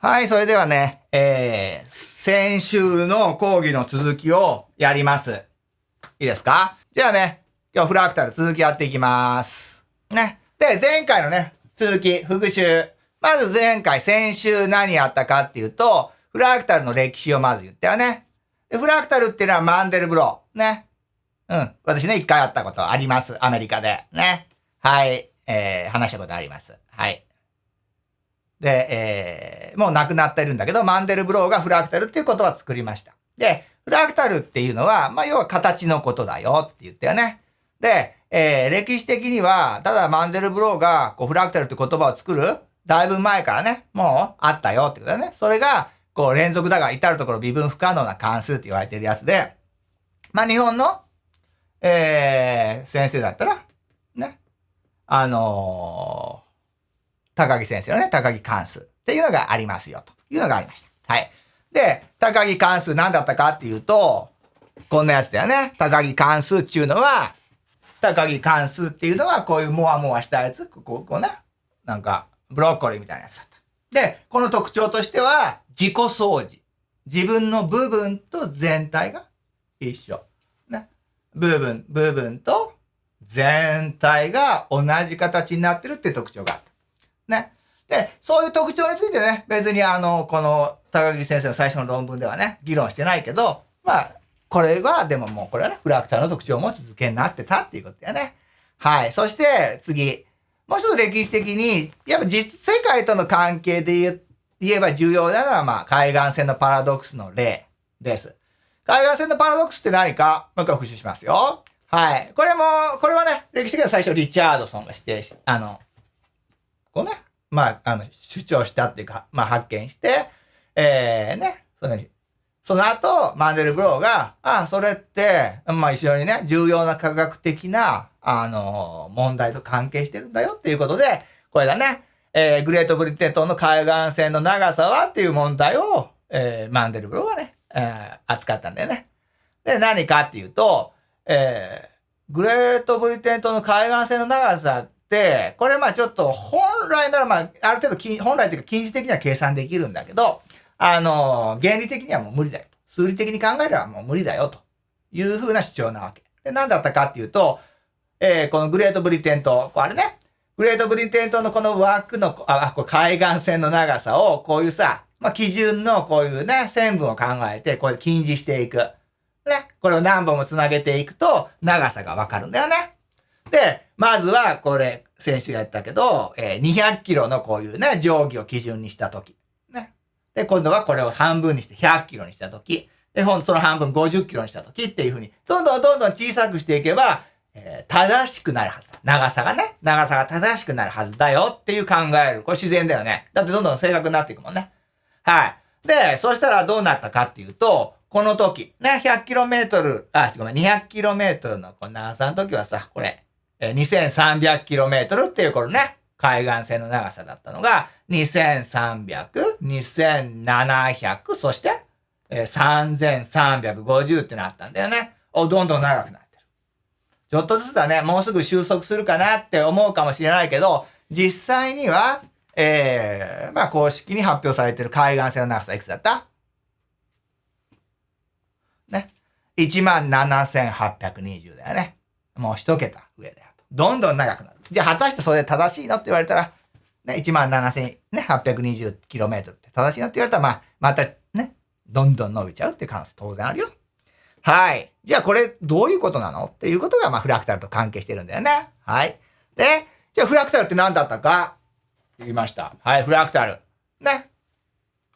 はい、それではね、えー、先週の講義の続きをやります。いいですか？じゃあね、今日フラクタル続きやっていきます。ね。で、前回のね、続き、復習。まず前回、先週何やったかっていうと、フラクタルの歴史をまず言ったよね。で、フラクタルっていうのはマンデルブロー。ね。うん。私ね、一回会ったことあります。アメリカで。ね。はい。えー、話したことあります。はい。で、えー、もう亡くなってるんだけど、マンデルブローがフラクタルっていう言葉を作りました。で、フラクタルっていうのは、まあ、要は形のことだよって言ったよね。で、えー、歴史的には、ただマンデルブローが、こう、フラクタルって言葉を作る、だいぶ前からね、もうあったよってことだね。それが、こう、連続だが至るところ微分不可能な関数って言われてるやつで、まあ、日本の、えー、先生だったら、ね、あのー高木先生のね、高木関数っていうのがありますよ、というのがありました。はい。で、高木関数何だったかっていうと、こんなやつだよね。高木関数っていうのは、高木関数っていうのは、こういうモワモワしたやつ、こう、こうね、なんか、ブロッコリーみたいなやつだった。で、この特徴としては、自己相似。自分の部分と全体が一緒。ね。部分、部分と全体が同じ形になってるって特徴があった。ね。で、そういう特徴についてね、別にあの、この高木先生の最初の論文ではね、議論してないけど、まあ、これは、でももうこれはね、フラクターの特徴を持つ図形になってたっていうことだよね。はい。そして、次。もう一つ歴史的に、やっぱ実世界との関係で言言えば重要なのは、まあ、海岸線のパラドックスの例です。海岸線のパラドックスって何かもう一回復習しますよ。はい。これも、これはね、歴史的には最初リチャードソンが指定し、あの、こうね、まあ、あの、主張したっていうか、まあ、発見して、えー、ね、そのその後、マンデルブローが、ああ、それって、まあ一緒にね、重要な科学的な、あの、問題と関係してるんだよっていうことで、これだね、えー、グレートブリテン島の海岸線の長さはっていう問題を、えー、マンデルブローはね、えー、扱ったんだよね。で、何かっていうと、えー、グレートブリテン島の海岸線の長さっ、これまあちょっと本来ならまあある程度本来というか近似的には計算できるんだけど、あの、原理的にはもう無理だよと。数理的に考えればもう無理だよというふうな主張なわけ。で、何だったかっていうと、えー、このグレートブリテン島、これね、グレートブリテン島のこの枠の、あ、こ海岸線の長さを、こういうさ、まあ、基準のこういうね、線分を考えて、これ近似していく。ね。これを何本も繋げていくと、長さがわかるんだよね。で、まずは、これ、先週やったけど、えー、200キロのこういうね、定規を基準にしたとき。ね。で、今度はこれを半分にして100キロにしたとき。で、ほんその半分50キロにしたときっていうふうに、どんどんどんどん小さくしていけば、えー、正しくなるはずだ。長さがね、長さが正しくなるはずだよっていう考える。これ自然だよね。だってどんどん正確になっていくもんね。はい。で、そしたらどうなったかっていうと、この時、ね、100km、あ、ごめん、200km のこの長さの時はさ、これ、2300km っていうこのね、海岸線の長さだったのが、2300、2700、そして、え3350ってなったんだよね。お、どんどん長くなってる。ちょっとずつだね、もうすぐ収束するかなって思うかもしれないけど、実際には、えー、まあ公式に発表されてる海岸線の長さいくつだった？ね。17,820だよね。もう一桁上だよ。どんどん長くなる。じゃあ果たしてそれ正しいのって言われたら、ね、17,820km って正しいのって言われたら、まあ、またね、どんどん伸びちゃうっていう可能性当然あるよ。はい。じゃあこれどういうことなのっていうことが、まあ、フラクタルと関係してるんだよね。はい。で、じゃあフラクタルって何だったか言いました。はい、フラクタル。ね。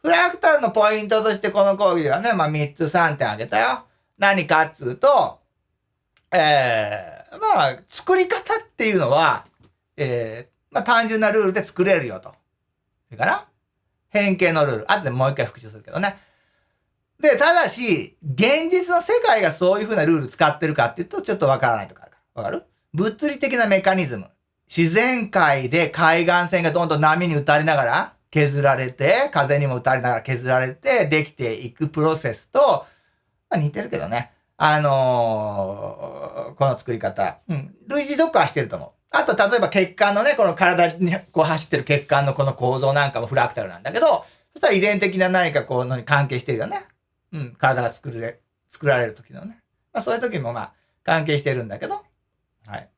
フラクタルのポイントとしてこの講義ではね、まあ3つ3点あげたよ。何かっつうと、えー、まあ、作り方っていうのは、えー、まあ単純なルールで作れるよと。それから変形のルール。後でもう一回復習するけどね。で、ただし、現実の世界がそういうふうなルール使ってるかっていうと、ちょっとわからないとかあるから。わかる？物理的なメカニズム。自然界で海岸線がどんどん波に打たれながら削られて、風にも打たれながら削られてできていくプロセスと、まあ似てるけどね。あのー、この作り方。うん。類似読化してると思う。あと、例えば血管のね、この体にこう走ってる血管のこの構造なんかもフラクタルなんだけど、そしたら遺伝的な何かこうのに関係してるよね。うん。体が作れ、作られる時のね。まあそういう時もまあ関係してるんだけど。はい。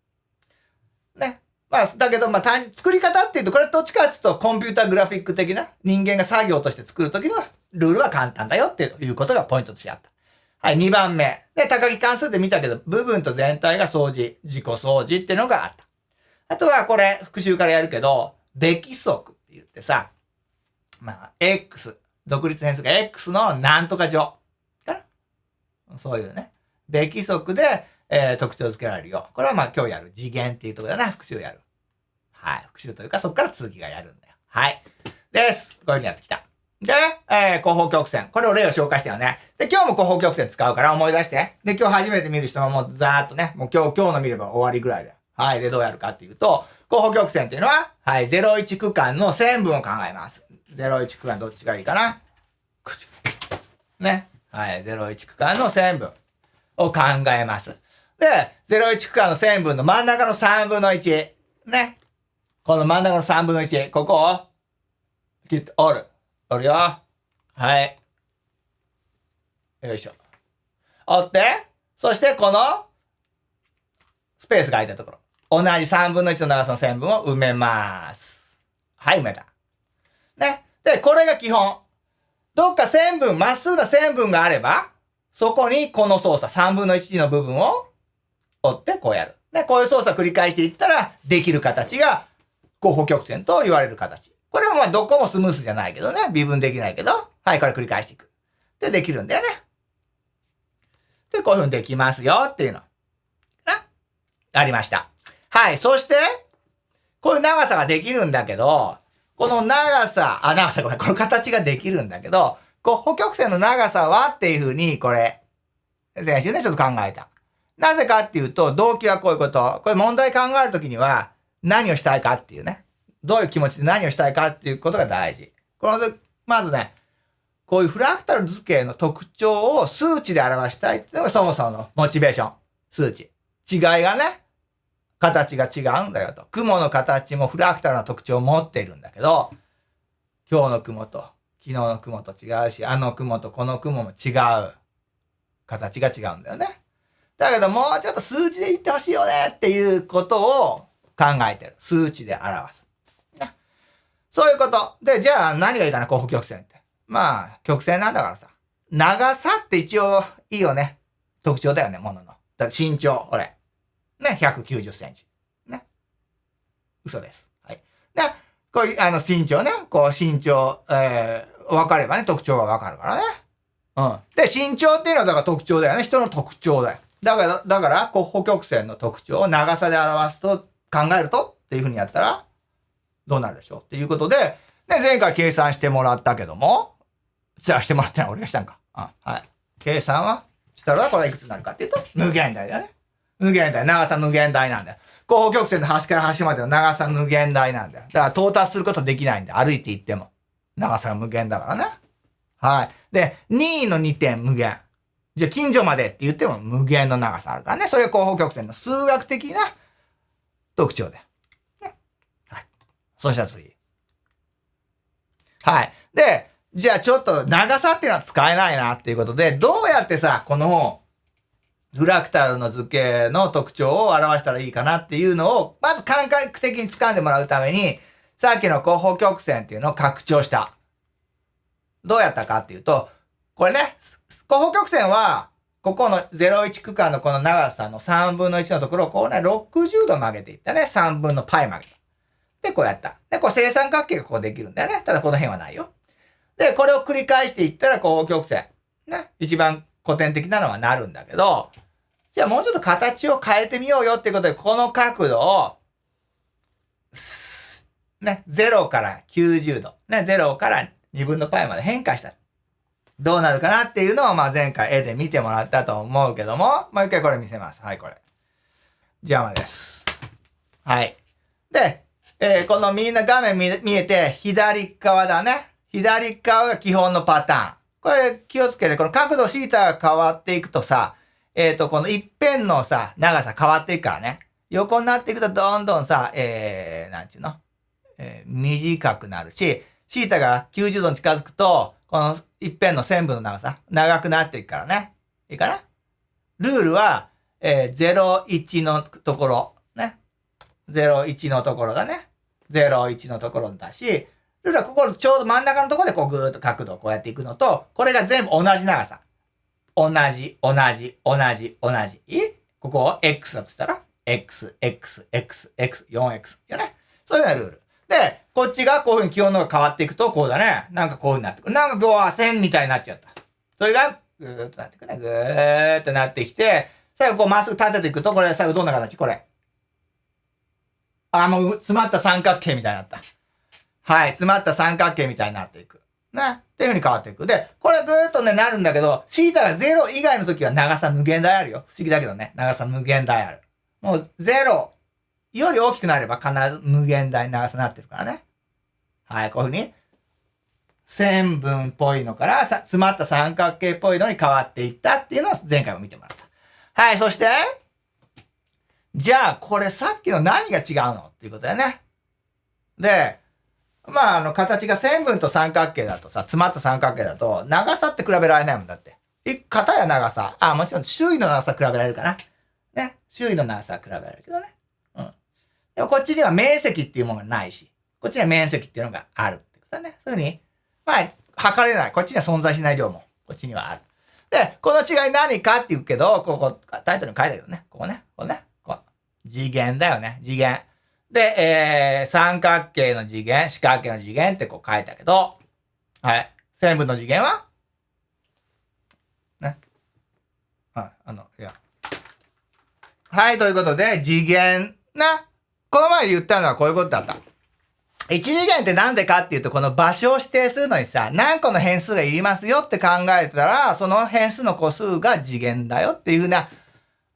ね。まあ、だけど、まあ、単純、作り方っていうと、これどっちかっていうと、コンピュータグラフィック的な人間が作業として作るときのルールは簡単だよっていうことがポイントとしてあった。はい、2番目。で、高木関数で見たけど、部分と全体が掃除、自己掃除ってのがあった。あとは、これ、復習からやるけど、べき則って言ってさ、まあ、X、独立変数が X のなんとか乗。かな？そういうね。べき則で、えー、特徴付けられるよ。これはまあ今日やる次元っていうとこだな、復習やる。はい。復習というか、そこから続きがやるんだよ。はい。です。こういうふうにやってきた。で、えー、広報曲線。これを例を紹介したよね。で、今日も広報曲線使うから思い出して。で、今日初めて見る人はもうざーっとね、もう今日、今日の見れば終わりぐらいだよ。はい。で、どうやるかっていうと、広報曲線っていうのは、はい、01区間の線分を考えます。01区間どっちがいいかな？ね。はい、01区間の線分を考えます。で、01区間の線分の真ん中の3分の1。ね。この真ん中の3分の1。ここを、切って折る。折るよ。はい。よいしょ。折って、そしてこの、スペースが空いたところ。同じ3分の1の長さの線分を埋めます。はい、埋めた。ね。で、これが基本。どっか線分、まっすぐな線分があれば、そこにこの操作、3分の1の部分を折ってこうやる。で、こういう操作を繰り返していったら、できる形が、候補曲線と言われる形。これはまあどこもスムースじゃないけどね。微分できないけど。はい、これ繰り返していく。で、できるんだよね。で、こういうふうにできますよっていうの。なありました。はい。そして、こういう長さができるんだけど、この長さ、あ、長さごめん、この形ができるんだけど、こう、補曲線の長さはっていうふうに、これ、先週ね、ちょっと考えた。なぜかっていうと、動機はこういうこと。これ問題考えるときには、何をしたいかっていうね。どういう気持ちで何をしたいかっていうことが大事。この、まずね、こういうフラクタル図形の特徴を数値で表したいっていうのがそもそものモチベーション。数値。違いがね、形が違うんだよと。雲の形もフラクタルな特徴を持っているんだけど、今日の雲と昨日の雲と違うし、あの雲とこの雲も違う。形が違うんだよね。だけどもうちょっと数値で言ってほしいよねっていうことを考えてる。数値で表す。そういうこと。で、じゃあ何がいいかな、候補曲線って。まあ、曲線なんだからさ。長さって一応いいよね。特徴だよね、ものの。だ身長、これ。ね、190センチ。ね。嘘です。はい。で、こういう、あの、身長ね。こう、身長、えー、分かればね、特徴が分かるからね。うん。で、身長っていうのはだから特徴だよね。人の特徴だよ。だから、だから、こう、補曲線の特徴を長さで表すと、考えるとっていうふうにやったら、どうなるでしょうっていうことで、ね、前回計算してもらったけども、じゃあしてもらってない俺がしたんか。あ、はい。計算はしたらこれいくつになるかっていうと、無限大だよね。無限大。長さ無限大なんだよ。後方曲線の端から端までの長さ無限大なんだよ。だから到達することできないんだよ。歩いて行っても。長さが無限だからね。はい。で、2位の2点無限。じゃあ近所までって言っても無限の長さあるからね。それが後方曲線の数学的な特徴で。ね、はい。そしたら次。はい。で、じゃあちょっと長さっていうのは使えないなっていうことで、どうやってさ、このフラクタルの図形の特徴を表したらいいかなっていうのを、まず感覚的に掴んでもらうために、さっきの後方曲線っていうのを拡張した。どうやったかっていうと、これね、後方曲線は、ここの01区間のこの長さの3分の1のところをこうね、60度曲げていったね。3分の π 曲げた。で、こうやった。で、これ正三角形がこうできるんだよね。ただこの辺はないよ。で、これを繰り返していったら後方曲線。ね。一番古典的なのはなるんだけど、じゃあもうちょっと形を変えてみようよっていうことで、この角度を、ね、0から90度。ね、0から2分の π まで変化した。どうなるかなっていうのを、まあ前回絵で見てもらったと思うけども、もう一回これ見せます。はい、これ。邪魔です。はい。で、えー、このみんな画面見見えて、左側だね。左側が基本のパターン。これ気をつけて、この角度シータが変わっていくとさ、えっ、ー、と、この一辺のさ、長さ変わっていくからね。横になっていくとどんどんさ、えー、なんちゅうの？えー、短くなるし、シータが90度に近づくと、この一辺の線分の長さ、長くなっていくからね。いいかな？ルールは、えー、01のところ、01のところだね。01のところだし、ルールはここちょうど真ん中のところでこうぐーっと角度をこうやっていくのと、これが全部同じ長さ。同じ、同じ、同じ、同じ。ここを X だとしたら、X、X、X、X、4X。よね。そういうようなルール。で、こっちがこういうふうに気温のが変わっていくと、こうだね。なんかこういうふうになってくる。なんかこう、線みたいになっちゃった。それが、ぐーっとなってくるね。ぐーっとなってきて、最後こうまっすぐ立てていくと、これ最後どんな形？これ。あ、もう詰まった三角形みたいになった。はい。詰まった三角形みたいになっていく。ね。っていう風に変わっていく。で、これぐーっとね、なるんだけど、シータが0以外の時は長さ無限大あるよ。不思議だけどね。長さ無限大ある。もう0より大きくなれば必ず無限大に長さになってるからね。はい。こういう風に、線分っぽいのからさ詰まった三角形っぽいのに変わっていったっていうのを前回も見てもらった。はい。そして、じゃあ、これさっきの何が違うの？っていうことだよね。で、まあ、あの、形が線分と三角形だとさ、詰まった三角形だと、長さって比べられないもんだって。い型や長さ。あ、もちろん周囲の長さ比べられるかな。ね。周囲の長さ比べられるけどね。うん。でもこっちには面積っていうものがないし、こっちには面積っていうのがあるってことだね。そういうふうに、まあ、測れない。こっちには存在しない量も、こっちにはある。で、この違い何かって言うけど、ここ、タイトルに書いたけどね。ここね。ここね。次元だよね。次元。で、えー、三角形の次元、四角形の次元ってこう書いたけど、はい。線分の次元は？ね。はい、あの、いや。はい、ということで、次元な。この前言ったのはこういうことだった。一次元ってなんでかっていうと、この場所を指定するのにさ、何個の変数がいりますよって考えたら、その変数の個数が次元だよっていうふうな、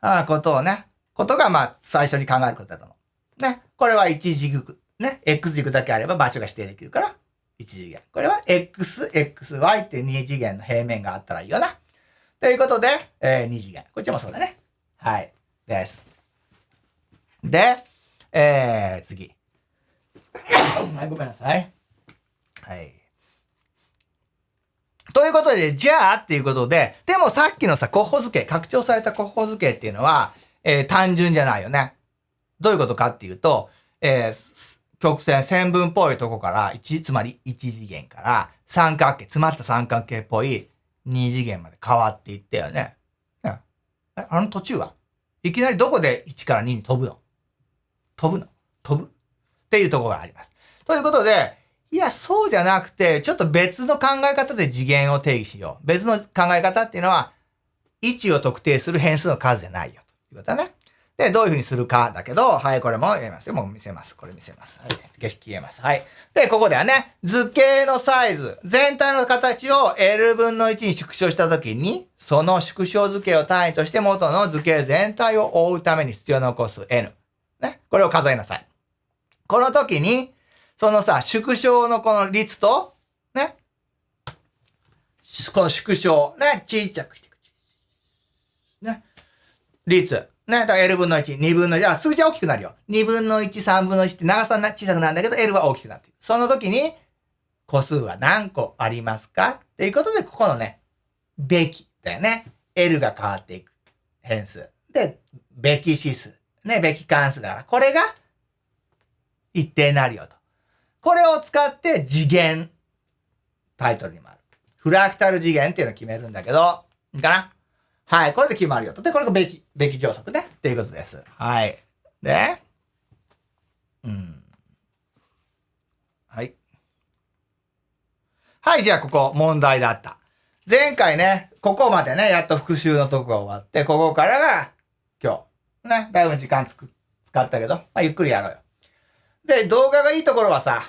あことをね、ことがまあ最初に考えることだと思う。ね。これは一軸、ね。X 軸だけあれば場所が指定できるから、一次元。これは X、XY って二次元の平面があったらいいよな。ということで、えー、二次元。こっちもそうだね。はい。です。で、えー、次。はい、ごめんなさい。はい。ということで、じゃあっていうことで、でもさっきのさ、候補図形、拡張された候補図形っていうのは、えー、単純じゃないよね。どういうことかっていうと、えー、曲線、線分っぽいとこから、1、つまり1次元から三角形、詰まった三角形っぽい2次元まで変わっていったよね。ねあの途中は？いきなりどこで1から2に飛ぶの？飛ぶの？飛ぶ？っていうところがあります。ということで、いや、そうじゃなくて、ちょっと別の考え方で次元を定義しよう。別の考え方っていうのは、位置を特定する変数の数じゃないよ。ということだね。で、どういうふうにするかだけど、はい、これもやりますよ。もう見せます。これ見せます。はい。景色消えます。はい。で、ここではね、図形のサイズ、全体の形を L 分の1に縮小したときに、その縮小図形を単位として元の図形全体を覆うために必要な個数 N。ね。これを数えなさい。この時に、そのさ、縮小のこの率と、ね。この縮小、ね。ちっちゃくしていく。ね。率。ね、だから L 分の1、2分の1、あ、数字は大きくなるよ。2分の1、3分の1って長さ小さくなるんだけど、L は大きくなっていく。その時に、個数は何個ありますか？っていうことで、ここのね、べきだよね。L が変わっていく変数。で、べき指数。ね、べき関数だから、これが一定になるよと。これを使って次元、タイトルにもある。フラクタル次元っていうのを決めるんだけど、いいかな？はい。これで決まるよと。で、これがべき、べき乗則ね。っていうことです。はい。で、うん。はい。はい、じゃあここ問題だった。前回ね、ここまでね、やっと復習のとこが終わって、ここからが今日。ね、だいぶ時間つく、使ったけど、まあ、ゆっくりやろうよ。で、動画がいいところはさ、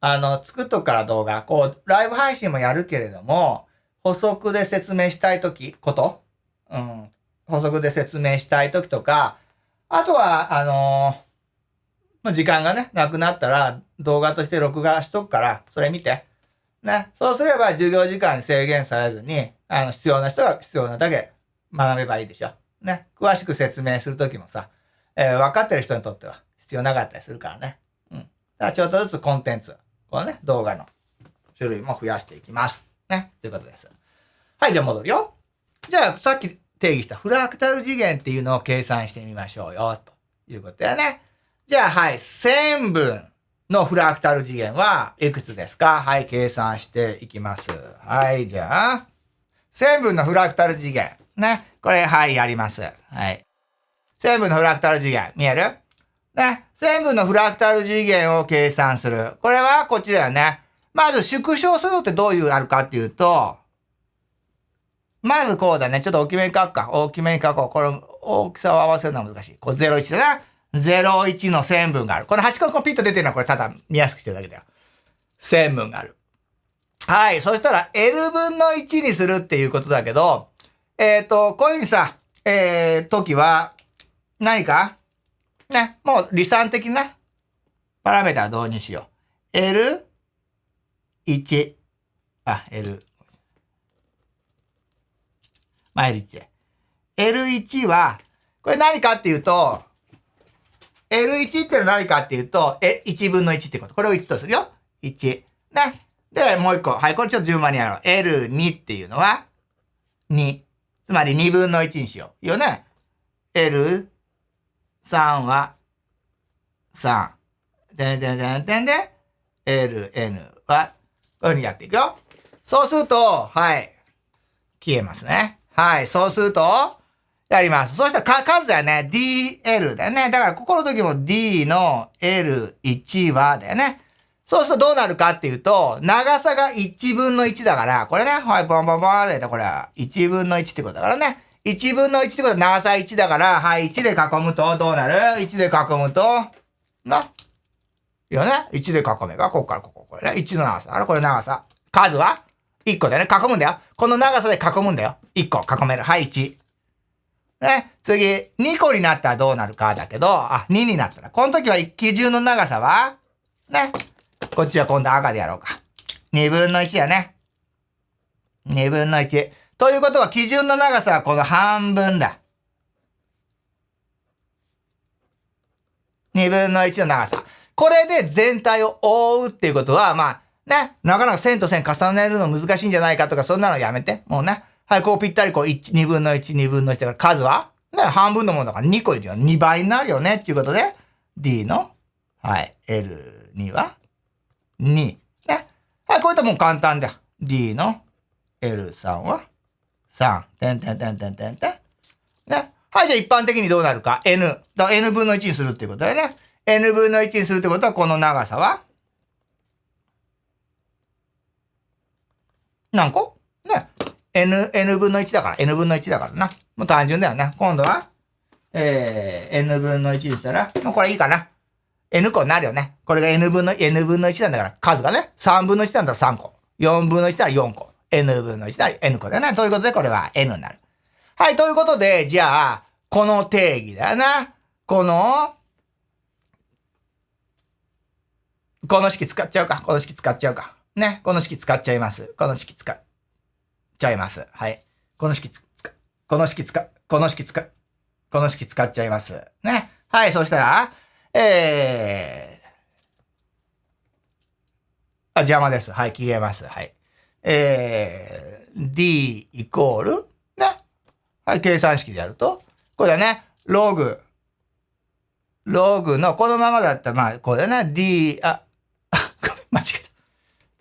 あの、作っとくから動画、こう、ライブ配信もやるけれども、補足で説明したいとき、ことうん、補足で説明したいときとか、あとは、あのー、時間がね、なくなったら動画として録画しとくから、それ見て。ね。そうすれば授業時間に制限されずに、あの、必要な人が必要なだけ学べばいいでしょ。ね。詳しく説明するときもさ、えー、分かってる人にとっては必要なかったりするからね。うん。だからちょっとずつコンテンツ、このね、動画の種類も増やしていきます。ね。ということです。はい、じゃあ戻るよ。じゃあ、さっき定義したフラクタル次元っていうのを計算してみましょうよ、ということだよね。じゃあ、はい、線分のフラクタル次元はいくつですか？はい、計算していきます。はい、じゃあ、線分のフラクタル次元。ね。これ、はい、やります。はい。線分のフラクタル次元。見える？ね。線分のフラクタル次元を計算する。これはこっちだよね。まず縮小するってどういうあるかっていうと、まずこうだね。ちょっと大きめに書くか。大きめに書こう。これ、大きさを合わせるのは難しい。これ01だな。01の線分がある。この8個こピッと出てるのはこれただ見やすくしてるだけだよ。線分がある。はい。そしたら L 分の1にするっていうことだけど、えっ、ー、と、こういうふうにさ、えー、時は、何か？ね、もう離散的なパラメータ導入しよう。L1。あ、L。まあ、L1 で。L1 は、これ何かっていうと、L1 ってのは何かっていうと、え、1分の1ってこと。これを1とするよ。1。ね。で、もう一個。はい、これちょっと順番にやろう。L2 っていうのは、2。つまり2分の1にしよう。いいよね。L3 は、3。でんでんでんでんで、LN は、こういうふうにやっていくよ。そうすると、はい。消えますね。はい。そうすると、やります。そしたらか、数だよね。DL だよね。だから、ここの時も D の L1 はだよね。そうするとどうなるかっていうと、長さが1分の1だから、これね、はい、ボンボンボンで、これは1分の1ってことだからね。1分の1ってことは長さ1だから、はい、1で囲むとどうなる ?1 で囲むと、な。いやね、1で囲めば、ここからここ、これね、1の長さ。あれ、これ長さ。数は？?1 個だよね。囲むんだよ。この長さで囲むんだよ。1個囲める。はい、1。ね、次、2個になったらどうなるかだけど、あ、2になったら。この時は基準の長さは、ね、こっちは今度赤でやろうか。2分の1だね。2分の1。ということは基準の長さはこの半分だ。2分の1の長さ。これで全体を覆うっていうことは、まあ、ね、なかなか線と線重ねるの難しいんじゃないかとか、そんなのやめて。もうね。はい、こうぴったりこう1、2分の1、2分の1だから数は？ね、半分のものだから2個いるよ。2倍になるよね。っていうことで、D の、はい、L2 は？2。ね。はい、こういったもん簡単だよ。D の L3 は？3。てんてんてんてんてんてん。ね。はい、じゃあ一般的にどうなるか？N。だ N 分の1にするっていうことだよね。N 分の1にするってことは、この長さは？何個？ね。n, n 分の1だから、n 分の1だからな。もう単純だよね。今度は、えー、n 分の1にしたら、もうこれいいかな。n 個になるよね。これが n 分の、n 分の1なんだから、数がね、3分の1なんだら3個。4分の1なら4個。n 分の1なら n 個だよね。ということで、これは n になる。はい、ということで、じゃあ、この定義だよな。この、この式使っちゃうか。この式使っちゃうか。ね。この式使っちゃいます。この式使っちゃいます。はい。この式つ、この式使、この式使、この式使っちゃいます。ね。はい、そしたら、えー、あ、邪魔です。はい、消えます。はい。えー、d イコール、ね。はい、計算式でやると、これね、ログ、ログの、このままだったら、まあ、これね、d、あ、ごめん間違えた。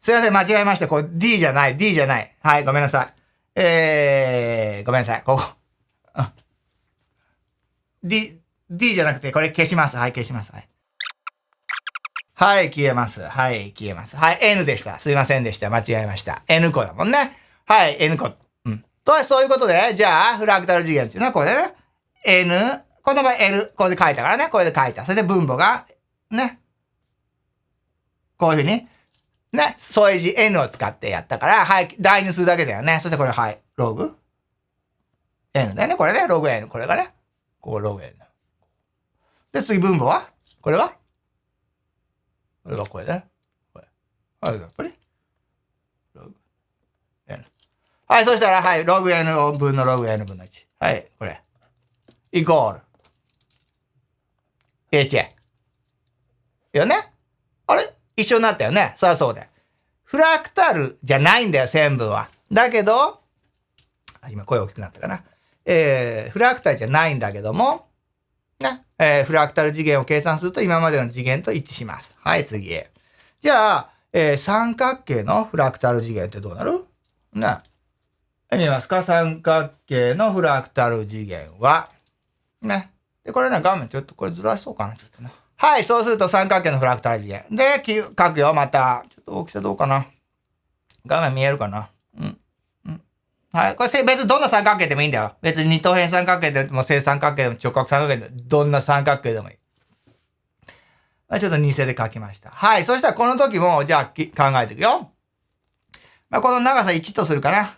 すいません、間違えました。これ D じゃない、D じゃない。はい、ごめんなさい。えー、ごめんなさい。ここ。D、D じゃなくて、これ消します。はい、消します。はい。はい、消えます。はい、消えます。はい、N でした。すいませんでした。間違えました。N 個だもんね。はい、N 個。うん。とは、そういうことで、じゃあ、フラクタル次元っていうのはこれね。N、この場合 L、これで書いたからね。これで書いた。それで分母が、ね。こういうふうにね、添え字 n を使ってやったから、はい、代入するだけだよね。そしてこれ、はい、ログ？N だよね。これね、ログ n。これがね、ここログ n。で、次分母は？これは？これがこれだね。これ。はい、やっぱり？ログ n。はい、そしたら、はい、ログ n 分のログ n 分の1。はい、これ。イコール。h。よね？あれ？一緒になったよね。そりゃそうで。フラクタルじゃないんだよ、線分は。だけど、今声大きくなったかな。えー、フラクタルじゃないんだけども、ね、えー、フラクタル次元を計算すると今までの次元と一致します。はい、次へ。じゃあ、えー、三角形のフラクタル次元ってどうなる？ね。見えますか？三角形のフラクタル次元は、ね。で、これね、画面ちょっとこれずらしそうかな、ちょっとね。はい、そうすると三角形のフラクタル次元。で、書くよ、また。ちょっと大きさどうかな。画面見えるかなうん。うん。はい。これ別にどんな三角形でもいいんだよ。別に二等辺三角形でも正三角形でも直角三角形でもどんな三角形でもいい。まあ、ちょっと偽で書きました。はい。そしたらこの時も、じゃあ考えていくよ。まあ、この長さ1とするかな。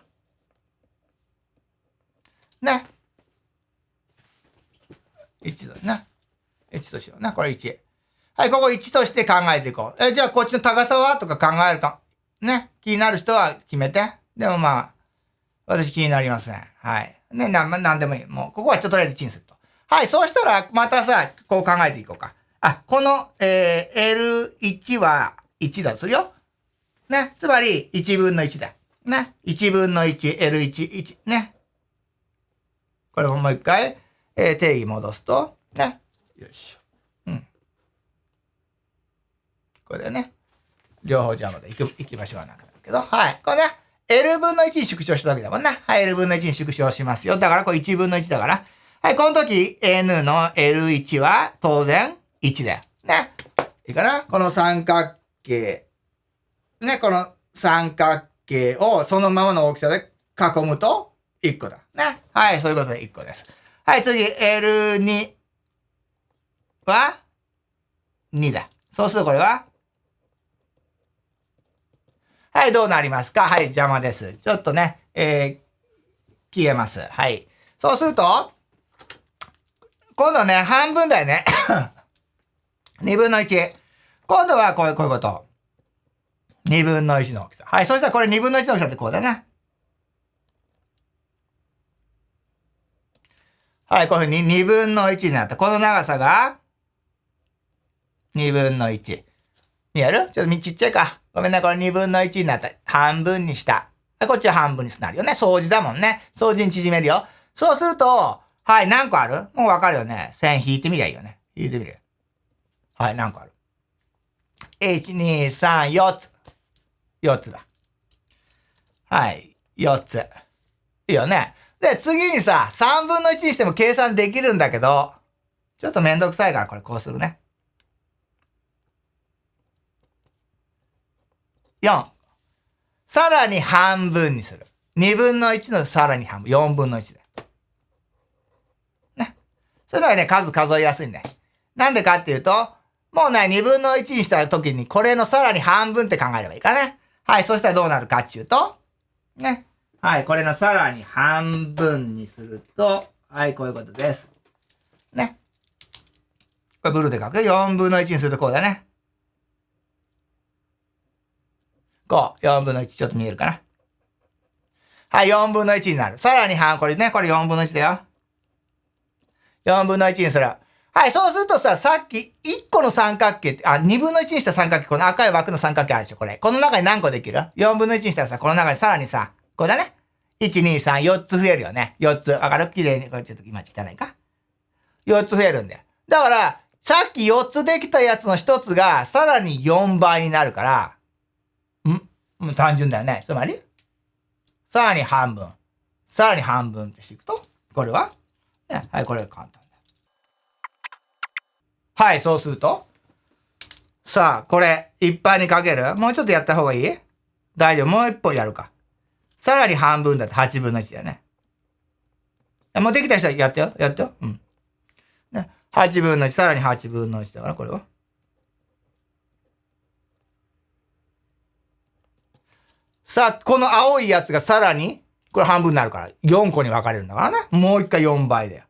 ね。1だね。1としような。これ1。はい、ここ1として考えていこう。え、じゃあこっちの高さは？とか考えるか。ね。気になる人は決めて。でもまあ、私気になりません。はい。ね、なん、なんでもいい。もう、ここはちょっととりあえず1にすると。はい、そうしたら、またさ、こう考えていこうか。あ、この、えー、L1 は1だとするよ。ね。つまり、1分の1だ。ね。1分の1、L1、1。ね。これをもう一回、えー、定義戻すと、ね。よいしょ。うん。これね。両方邪魔で行く、行きましょうなんかだけど。はい。これね。L 分の1に縮小したわけだもんな。はい。L 分の1に縮小しますよ。だからこれ1分の1だから。はい。この時 N の L1 は当然1だよ。ね。いいかな？この三角形。ね。この三角形をそのままの大きさで囲むと1個だ。ね。はい。そういうことで1個です。はい。次 L2 は？2だ。そうするとこれは？はい、どうなりますか？はい、邪魔です。ちょっとね、えー、消えます。はい。そうすると、今度ね、半分だよね。2分の1。今度はこういう、こういうこと。2分の1の大きさ。はい。そしたらこれ2分の1の大きさってこうだな。はい。こういうふうに2分の1になった。この長さが2分の1。見える？ちょっとちっちゃいか。ごめんな、これ2分の1になった。半分にした。こっちは半分になるよね。掃除だもんね。掃除に縮めるよ。そうすると、はい、何個ある？もうわかるよね。線引いてみりゃいいよね。引いてみる。はい、何個ある ?1、2、3、4つ。4つだ。はい、4つ。いいよね。で、次にさ、3分の1にしても計算できるんだけど、ちょっとめんどくさいからこれこうするね。4。さらに半分にする。2分の1のさらに半分。4分の1で。ね。それのはね、数数えやすいんだよ。なんでかっていうと、もうね、2分の1にした時に、これのさらに半分って考えればいいかね。はい、そしたらどうなるかっていうと、ね。はい、これのさらに半分にすると、はい、こういうことです。ね。これブルーで書く？よ。4分の1にするとこうだね。5、4分の1ちょっと見えるかな。はい、4分の1になる。さらに半、これね、これ4分の1だよ。4分の1にする。はい、そうするとさ、さっき1個の三角形って、あ、2分の1にした三角形、この赤い枠の三角形あるでしょ、これ。この中に何個できる ?4 分の1にしたらさ、この中にさらにさ、これだね。1、2、3、4つ増えるよね。4つ。わかる？綺麗に。これちょっと今汚いか ?4 つ増えるんだよ。だから、さっき4つできたやつの1つが、さらに4倍になるから、もう単純だよね。つまり、さらに半分。さらに半分ってしていくと、これは、ね、はい、これが簡単だ。はい、そうすると、さあ、これ、いっぱいにかける？もうちょっとやった方がいい？大丈夫。もう一歩やるか。さらに半分だって8分の1だよね。もうできた人はやってよ。やってよ。うん。ね。8分の1、さらに8分の1だから、これは？さあ、この青いやつがさらに、これ半分になるから、4個に分かれるんだからね。もう一回4倍だよ。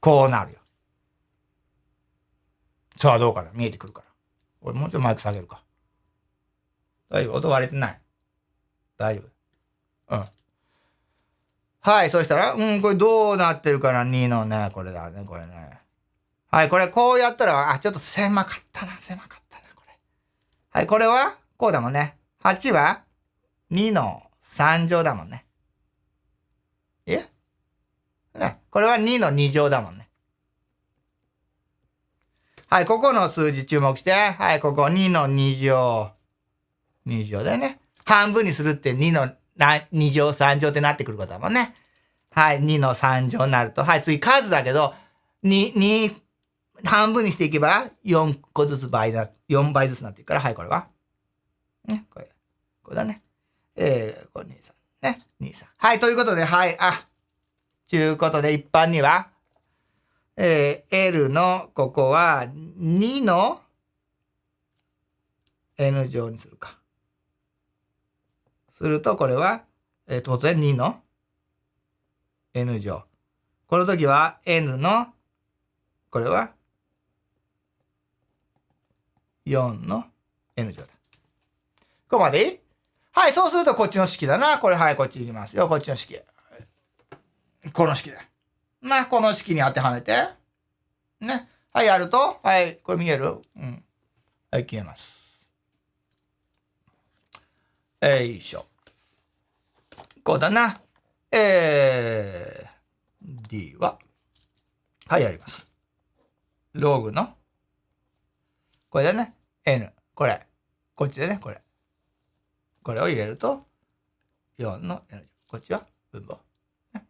こうなるよ。さあ、どうかな？見えてくるから。俺もうちょっとマイク下げるか。大丈夫？音割れてない？大丈夫？うん。はい、そしたら、うん、これどうなってるかな ?2 のね、これだね、これね。はい、これこうやったら、あ、ちょっと狭かったな、狭かったな、これ。はい、これは？こうだもんね。8は2の3乗だもんね。えね、これは2の2乗だもんね。はい、ここの数字注目して。はい、ここ2の2乗。2乗だよね。半分にするって2の2乗3乗ってなってくることだもんね。はい、2の3乗になると。はい、次数だけど、2、2、半分にしていけば4個ずつ倍だ、4倍ずつなっていくから、はい、これは。ね、これ。これだね。えー、これ23。ね、23。はい、ということで、はい、あ、ちゅうことで一般には、えー、L のここは2の N 乗にするか。すると、これは、えー、当然2の N 乗。この時は N の、これは4の N 乗だ。ここまで？いいはい、そうするとこっちの式だな。これ、はい、こっち行きますよ。こっちの式。この式だ。な、この式に当てはめて。ね。はい、やると、はい、これ見える？うん。はい、消えます。よいしょ。こうだな。えー、D は、はい、やります。ログの、これだね。N。これ。こっちでね、これ。これを入れると、4の N。こっちは分母。ね、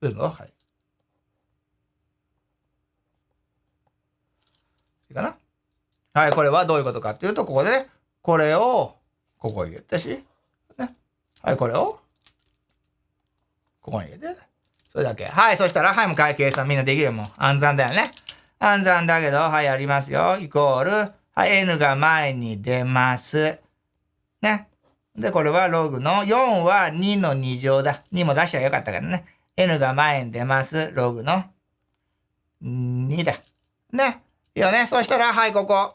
分母、はい。いいかな？はい、これはどういうことかっていうと、ここでね、これを、ここ入れてし、ね。はい、これを、ここに入れて、それだけ。はい、そしたら、はい、もう会計算みんなできるもん。暗算だよね。暗算だけど、はい、やりますよ。イコール、はい、n が前に出ます。ね。で、これはログの4は2の2乗だ。2も出しちゃよかったからね。n が前に出ます。ログの2だ。ね。いいよね。そしたら、はい、ここ。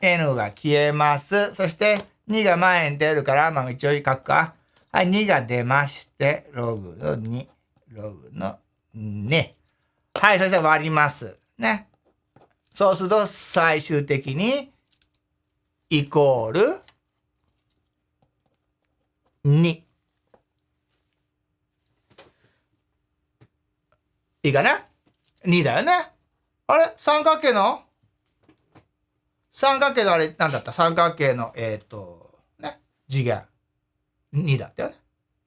n が消えます。そして、2が前に出るから、まあ一応書くか。はい、2が出まして、ログの2、ログの2。はい、そして割ります。ね。そうすると、最終的に、イコール、2。いいかな ?2 だよね。あれ？三角形の？三角形のあれ、なんだった？三角形の、えっ、ー、と、ね、次元。2だったよね。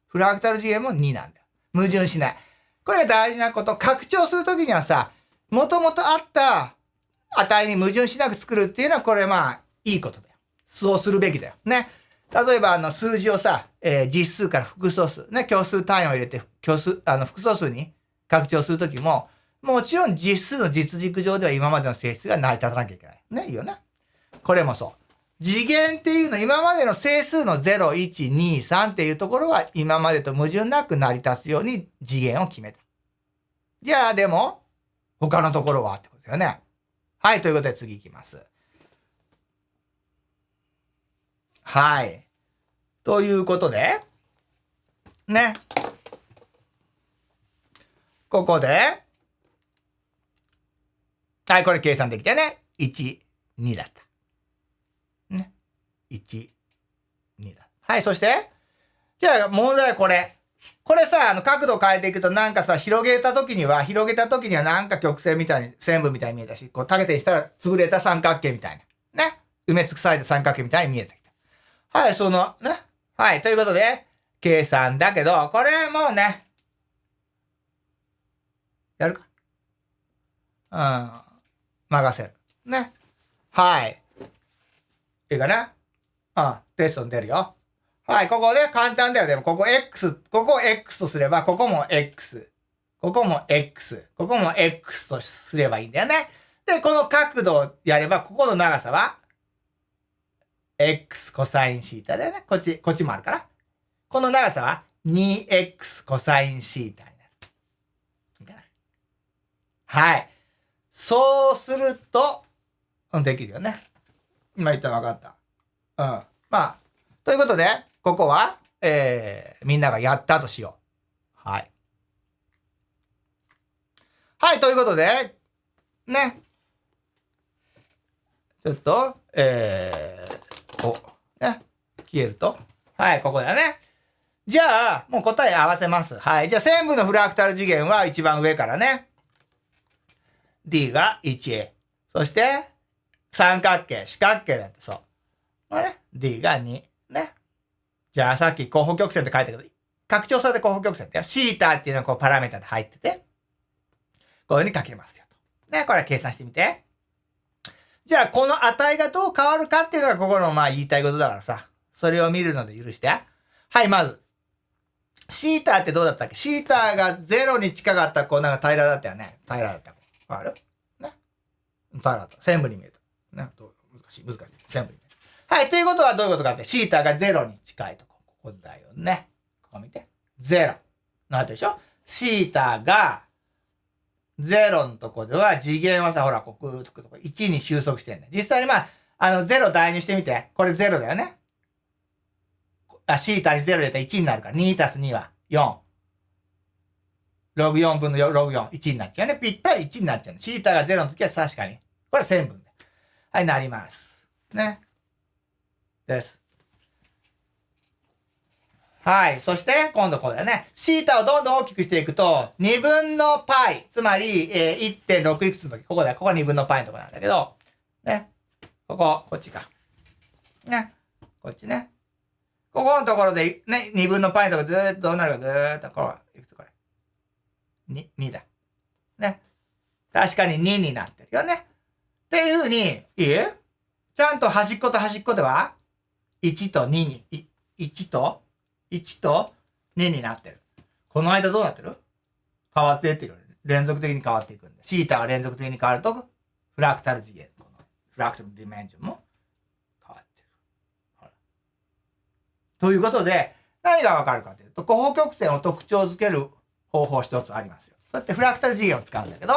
フラクタル次元も2なんだよ。矛盾しない。これが大事なこと。拡張するときにはさ、もともとあった値に矛盾しなく作るっていうのは、これまあ、いいことだよ。そうするべきだよ。ね？例えば、あの、数字をさ、えー、実数から複素数、ね、虚数単位を入れて、虚数、あの、複素数に拡張するときも、もちろん実数の実軸上では今までの性質が成り立たなきゃいけない。ね、いいよね。これもそう。次元っていうの、今までの整数の0、1、2、3っていうところは今までと矛盾なく成り立つように次元を決めた。じゃあでも、他のところは？ってことだよね。はい、ということで次行きます。はい。ということで、ね。ここで、はい、これ計算できたね。1、2だった。ね。1、2だ。はい、そして、じゃあ問題はこれ。これさ、あの、角度変えていくとなんかさ、広げた時には、広げた時にはなんか曲線みたいに、線部みたいに見えたし、こう、縦にしたら潰れた三角形みたいな。ね。埋め尽くされた三角形みたいに見えた。はい、その、ね。はい、ということで、計算だけど、これもうね、やるか。うん。任せる。ね。はい。いいかなうん。テストに出るよ。はい、ここで簡単だよ。でも、ここ X、ここ X とすれば、ここも X。ここも X。ここも X とすればいいんだよね。で、この角度をやれば、ここの長さは、X コサインシータだよね。こっち、こっちもあるから。この長さは 2X コサインシータになる。いいかなはい。そうすると、できるよね。今言ったら分かった。うん。まあ、ということで、ここは、えー、みんながやったとしよう。はい。はい、ということで、ね。ちょっと、えー、こう、ね。消えると。はい、ここだね。じゃあ、もう答え合わせます。はい。じゃあ、線部のフラクタル次元は一番上からね。D が 1A。そして、三角形、四角形だってそう。これね、D が2。ね。じゃあ、さっき候補曲線って書いたけど、拡張された候補曲線ってよ。シータっていうのがこうパラメータで入ってて、こういう風に書けますよと。ね、これ計算してみて。じゃあ、この値がどう変わるかっていうのがここのまあ言いたいことだからさ。それを見るので許して。はい、まず。シータってどうだったっけ？シータが0に近かったこうなんか平らだったよね。平らだった。わかる？ね。平らだった。線部に見えた。ね。どう難しい、難しい。線部に見えた。はい、ということはどういうことかって、シータが0に近いとこ。ここだよね。ここ見て。0。なってでしょ？シータが0のとこでは次元はさ、ほら、ここ、くとこ1に収束してんだ。実際にまあ、あの、0代入してみて。これ0だよね。あ、シータに0入れたら1になるから。2たす2は4。ログ4分の、ログ4、1になっちゃうね。ぴったり1になっちゃうね。シータが0の時は確かに。これ1000分で。はい、なります。ね。です。はい。そして、今度これだね。シータをどんどん大きくしていくと、2分の π、つまり、えー、1.6いくつの時、ここだ。ここが2分の π のとこなんだけど、ね。ここ、こっちか。ね。こっちね。ここのところで、ね、2分の π のとこずーっとどうなるか、ずーっとこう、いくとこれ。2、2だ。ね。確かに2になってるよね。っていうふうに、いいちゃんと端っこと端っこでは、1と2に、1と 1と2になってる。この間どうなってる？変わってってる。連続的に変わっていくんで。シータが連続的に変わると、フラクタル次元。このフラクタルディメンジョンも変わってる。ほら。ということで、何がわかるかというと、候補曲線を特徴づける方法一つありますよ。そうやってフラクタル次元を使うんだけど、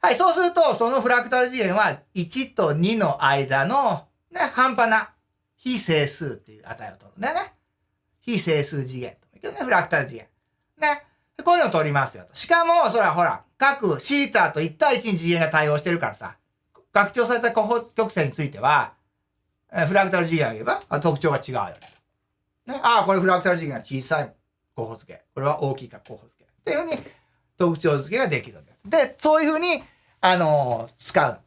はい、そうすると、そのフラクタル次元は1と2の間の、ね、半端な非整数っていう値を取るんだよね。非整数次元と。ね、フラクタル次元。ね。こういうのを取りますよと。しかも、そらほら、各シータと1対1に次元が対応してるからさ、拡張された候補曲線については、フラクタル次元を言えば特徴が違うよね。ね。ああ、これフラクタル次元が小さい候補付け。これは大きいか候補付け。っていうふうに特徴付けができるんだよ。で、そういうふうに、あのー、使う。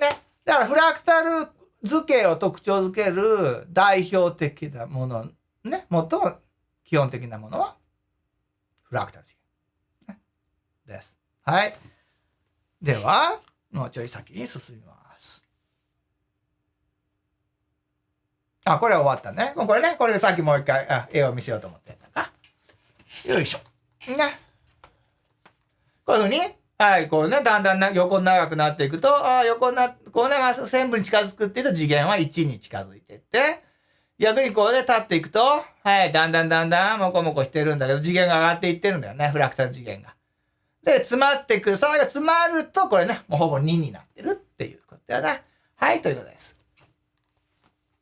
ね。だからフラクタル図形を特徴づける代表的なものね、最も基本的なものは、フラクタル次元、ね。です。はい。では、もうちょい先に進みます。あ、これは終わったね。これね、これでさっきもう一回あ絵を見せようと思ってんだが。よいしょ。ね。こういうふうに、はい、こうね、だんだんな横長くなっていくと、ああ、横な、こうね、まあ、線部に近づくっていうと次元は1に近づいていって、逆にこうで立っていくと、はい、だんだんだんだんもこもこしてるんだけど、次元が上がっていってるんだよね、フラクタル次元が。で、詰まってくる。それが詰まると、これね、もうほぼ2になってるっていうことだな。はい、ということです。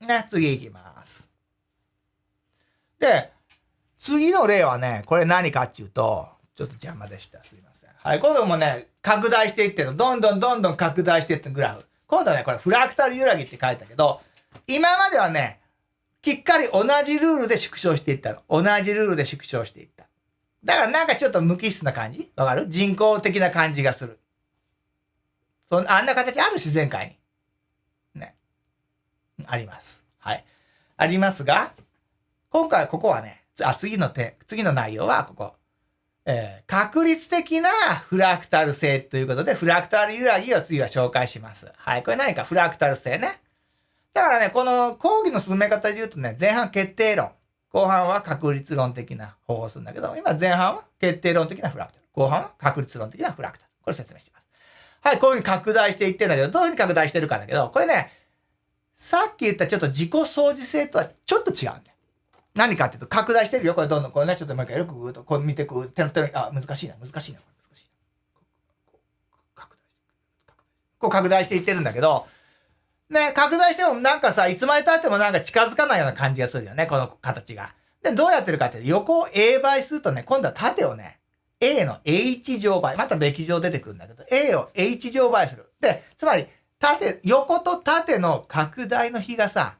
ね、次行きます。で、次の例はね、これ何かっていうと、ちょっと邪魔でした。すいません。はい、今度もね、拡大していってるの。どんどんどんどん拡大していってるグラフ。今度はね、これフラクタル揺らぎって書いたけど、今まではね、きっかり同じルールで縮小していったの。同じルールで縮小していった。だからなんかちょっと無機質な感じ？わかる？人工的な感じがする。そんあんな形ある自然界に。ね。あります。はい。ありますが、今回ここはね、あ、次の手、次の内容はここ。えー、確率的なフラクタル性ということで、フラクタル揺らぎを次は紹介します。はい。これ何かフラクタル性ね。だからね、この講義の進め方で言うとね、前半決定論。後半は確率論的な方法をするんだけど、今前半は決定論的なフラクタル。後半は確率論的なフラクタル。これ説明しています。はい、こういうふうに拡大していってるんだけど、どういうふうに拡大してるかだけど、これね、さっき言ったちょっと自己相似性とはちょっと違うんだよ。何かっていうと、拡大してるよ。これどんどん、これね、ちょっともう一回よくぐーっとこう見てく、手の手の、あ、難しいな、難しいな、難しいな。拡大してこう拡大していってるんだけど、ね、拡大してもなんかさ、いつまで経ってもなんか近づかないような感じがするよね、この形が。で、どうやってるかって、横を A 倍するとね、今度は縦をね、A の H 乗倍。またべき乗出てくるんだけど、A を H 乗倍する。で、つまり、縦、横と縦の拡大の比がさ、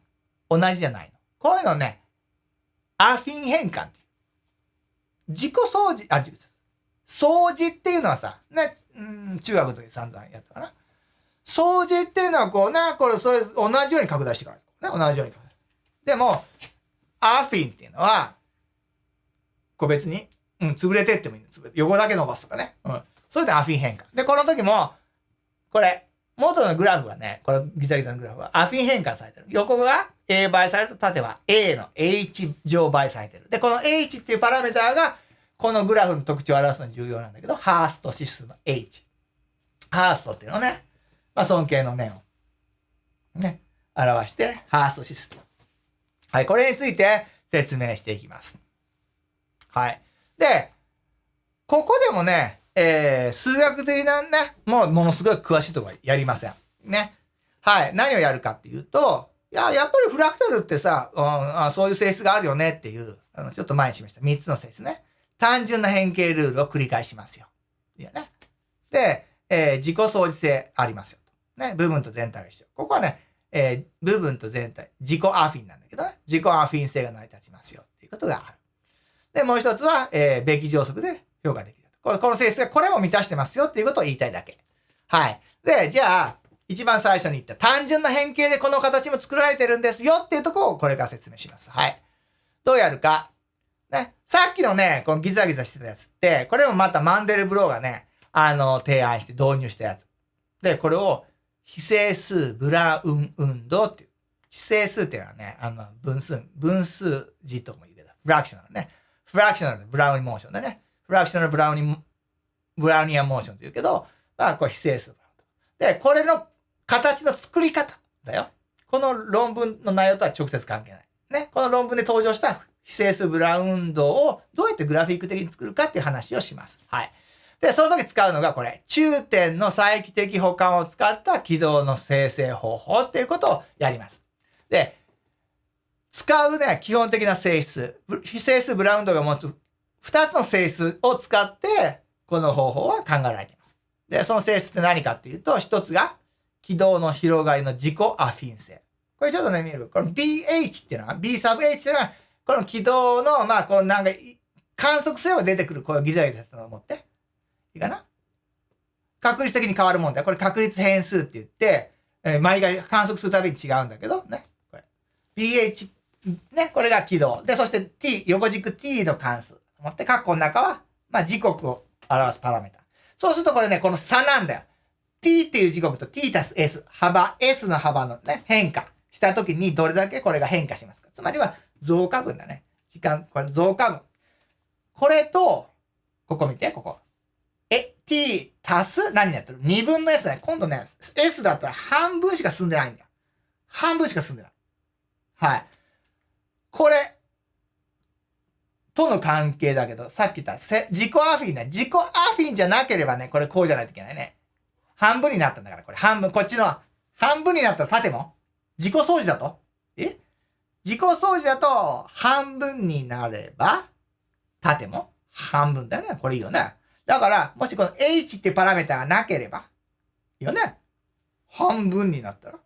同じじゃないの。こういうのね、アフィン変換っていう。自己掃除、あ、掃除っていうのはさ、ね、うん、中学の時散々やったかな。掃除っていうのはこうね、これ、それ、同じように拡大してから。ね、同じように拡大。でも、アフィンっていうのは、こう別に、うん、潰れてってもいい横だけ伸ばすとかね。うん。それでアフィン変換。で、この時も、これ、元のグラフはね、これギザギザのグラフはアフィン変換されてる。横が A 倍されると縦は A の H 乗倍されてる。で、この H っていうパラメーターが、このグラフの特徴を表すのに重要なんだけど、ハースト指数の H。ハーストっていうのね、まあ、尊敬の念を、ね、表して、ハースト指数。はい、これについて説明していきます。はい。で、ここでもね、えー、数学的なね、もうものすごい詳しいとこはやりません。ね。はい。何をやるかっていうと、いや、やっぱりフラクタルってさ、うん、あそういう性質があるよねっていう、あの、ちょっと前にしました。3つの性質ね。単純な変形ルールを繰り返しますよ。いやね。で、えー、自己相似性ありますよ。ね。部分と全体が一緒。ここはね、えー、部分と全体、自己アフィンなんだけどね。自己アフィン性が成り立ちますよっていうことがある。で、もう一つは、えー、べき乗則で評価できる。この性質がこれも満たしてますよっていうことを言いたいだけ。はい。で、じゃあ、一番最初に言った単純な変形でこの形も作られてるんですよっていうところをこれから説明します。はい。どうやるか。ね。さっきのね、このギザギザしてたやつって、これもまたマンデルブローがね、あの、提案して導入したやつ。で、これを非整数ブラウン運動っていう。非整数っていうのはね、あの、分数、分数字とも言うけど、フラクショナルね。フラクショナルブラウンモーションでね。フラクショナルブラウニブラウニアモーションと言うけど、まあ、これ非整数。で、これの形の作り方だよ。この論文の内容とは直接関係ない。ね。この論文で登場した非整数ブラウン運動をどうやってグラフィック的に作るかっていう話をします。はい。で、その時使うのがこれ、中点の再帰的補完を使った軌道の生成方法っていうことをやります。で、使うね、基本的な性質、非整数ブラウンドが持つ2つの性質を使って、この方法は考えられています。で、その性質って何かっていうと、1つが、軌道の広がりの自己アフィン性。これちょっとね、見る？この BH っていうのは、B サブ H っていうのは、この軌道の、まあ、こうなんか、観測すれば出てくる、こういうギザギザしたのを持って。いいかな？確率的に変わるもんだよ。これ確率変数って言って、えー、毎回観測するたびに違うんだけど、ね。これ。BH、ね。これが軌道。で、そして t、横軸 t の関数。持って、括弧の中は、まあ、時刻を表すパラメータ。そうするとこれね、この差なんだよ。t っていう時刻と t たす s、幅、s の幅のね、変化したときにどれだけこれが変化しますか。つまりは増加分だね。時間、これ増加分。これと、ここ見て、ここ。え、t 足す？何になってる ?2 分の s だね。今度ね、s だったら半分しか進んでないんだよ。半分しか進んでない。はい。これ、との関係だけど、さっき言った自己アフィンね。自己アフィンじゃなければね、これこうじゃないといけないね。半分になったんだから、これ半分、こっちの半分になったら縦も自己掃除だと？え？自己掃除だと半分になれば、縦も半分だよね。これいいよね。だから、もしこの h ってパラメータがなければ、よね。半分になったら、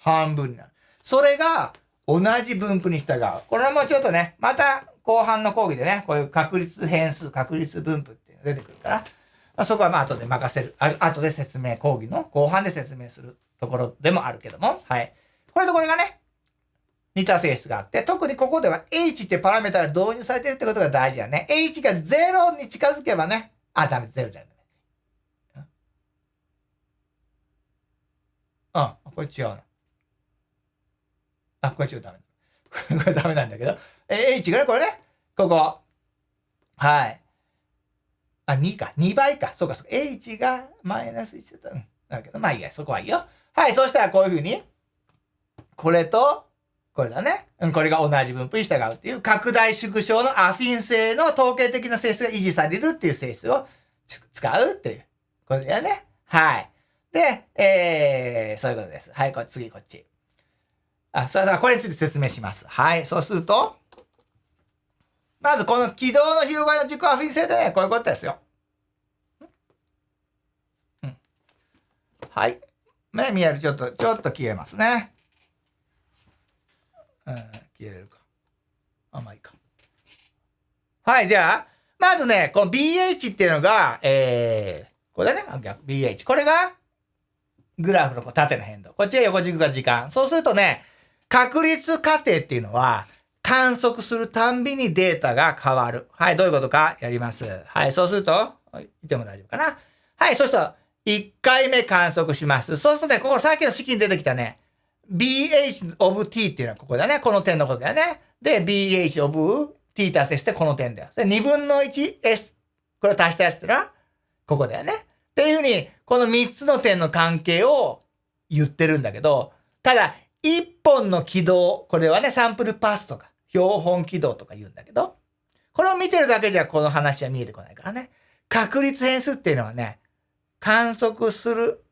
半分になる。それが同じ分布に従う。これはもうちょっとね、また後半の講義でね、こういう確率変数、確率分布っていうのが出てくるから、まあ、そこはまあ後で任せる。あ後で説明、講義の後半で説明するところでもあるけども、はい。これとこれがね、似た性質があって、特にここでは h ってパラメータが導入されてるってことが大事だね。h が0に近づけばね、あ、ダメ、だよね。うん、これ違うな。あ、これ違う、ダメ。これダメなんだけど。え H がね、これね、ここ。はい。あ、2か。2倍か。そうか、そうか。H がマイナス1だった。うん。だけど、まあいいや。そこはいいよ。はい。そしたらこういうふうに、これと、これだね。うん、これが同じ分布に従うっていう拡大縮小のアフィン性の統計的な性質が維持されるっていう性質を使うっていう。これだよね。はい。で、えー、そういうことです。はい、これ次こっち。あ、そうそう、これについて説明します。はい、そうすると、まずこの軌道の広がりの軸アフィン性でね、こういうことですよ。うん、はい。ね、見える。ちょっと、ちょっと消えますね。うん、消えるか。あ、まあいか。はい、じゃあ、まずね、この BH っていうのが、えー、これだね。BH。これが、グラフの縦の変動。こっちが横軸が時間。そうするとね、確率過程っていうのは、観測するたんびにデータが変わる。はい、どういうことか？やります。はい、そうすると、いても大丈夫かな。はい、そうすると、1回目観測します。そうするとね、ここさっきの式に出てきたね、BH of t っていうのはここだね。この点のことだよね。で、BH of t 足せしてこの点だよ。で、2分の 1s、これを足したやつってのは、ここだよね。っていうふうに、この3つの点の関係を言ってるんだけど、ただ、1本の軌道、これはね、サンプルパスとか、標本軌道とか言うんだけど、これを見てるだけじゃこの話は見えてこないからね。確率変数っていうのはね、観測する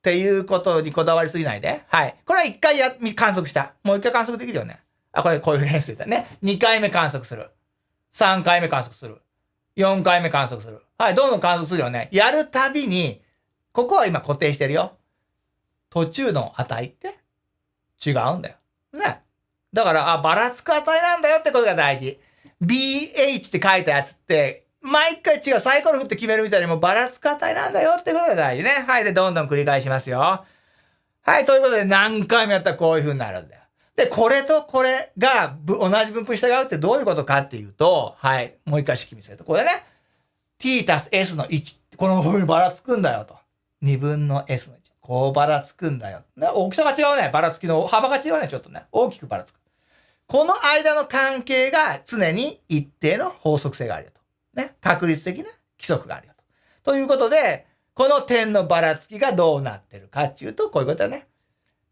っていうことにこだわりすぎないで。はい。これは一回や、観測した。もう一回観測できるよね。あ、これこういう変数だね。二回目観測する。三回目観測する。四回目観測する。はい。どんどん観測するよね。やるたびに、ここは今固定してるよ。途中の値って？違うんだよ。ね。だから、あ、ばらつく値なんだよってことが大事。BH って書いたやつって、毎回違う、サイコロ振って決めるみたいにもうばらつく値なんだよってことが大事ね。はい。で、どんどん繰り返しますよ。はい。ということで、何回もやったらこういう風になるんだよ。で、これとこれが同じ分布に従うってどういうことかっていうと、はい。もう一回式見せると、これね。t たす s の1。この風にばらつくんだよと。2分の s の1。こうばらつくんだよ。ね、大きさが違うね。ばらつきの幅が違うね。ちょっとね。大きくばらつく。この間の関係が常に一定の法則性があるよと。ね。確率的な規則があるよと。ということで、この点のばらつきがどうなってるかっていうと、こういうことだね。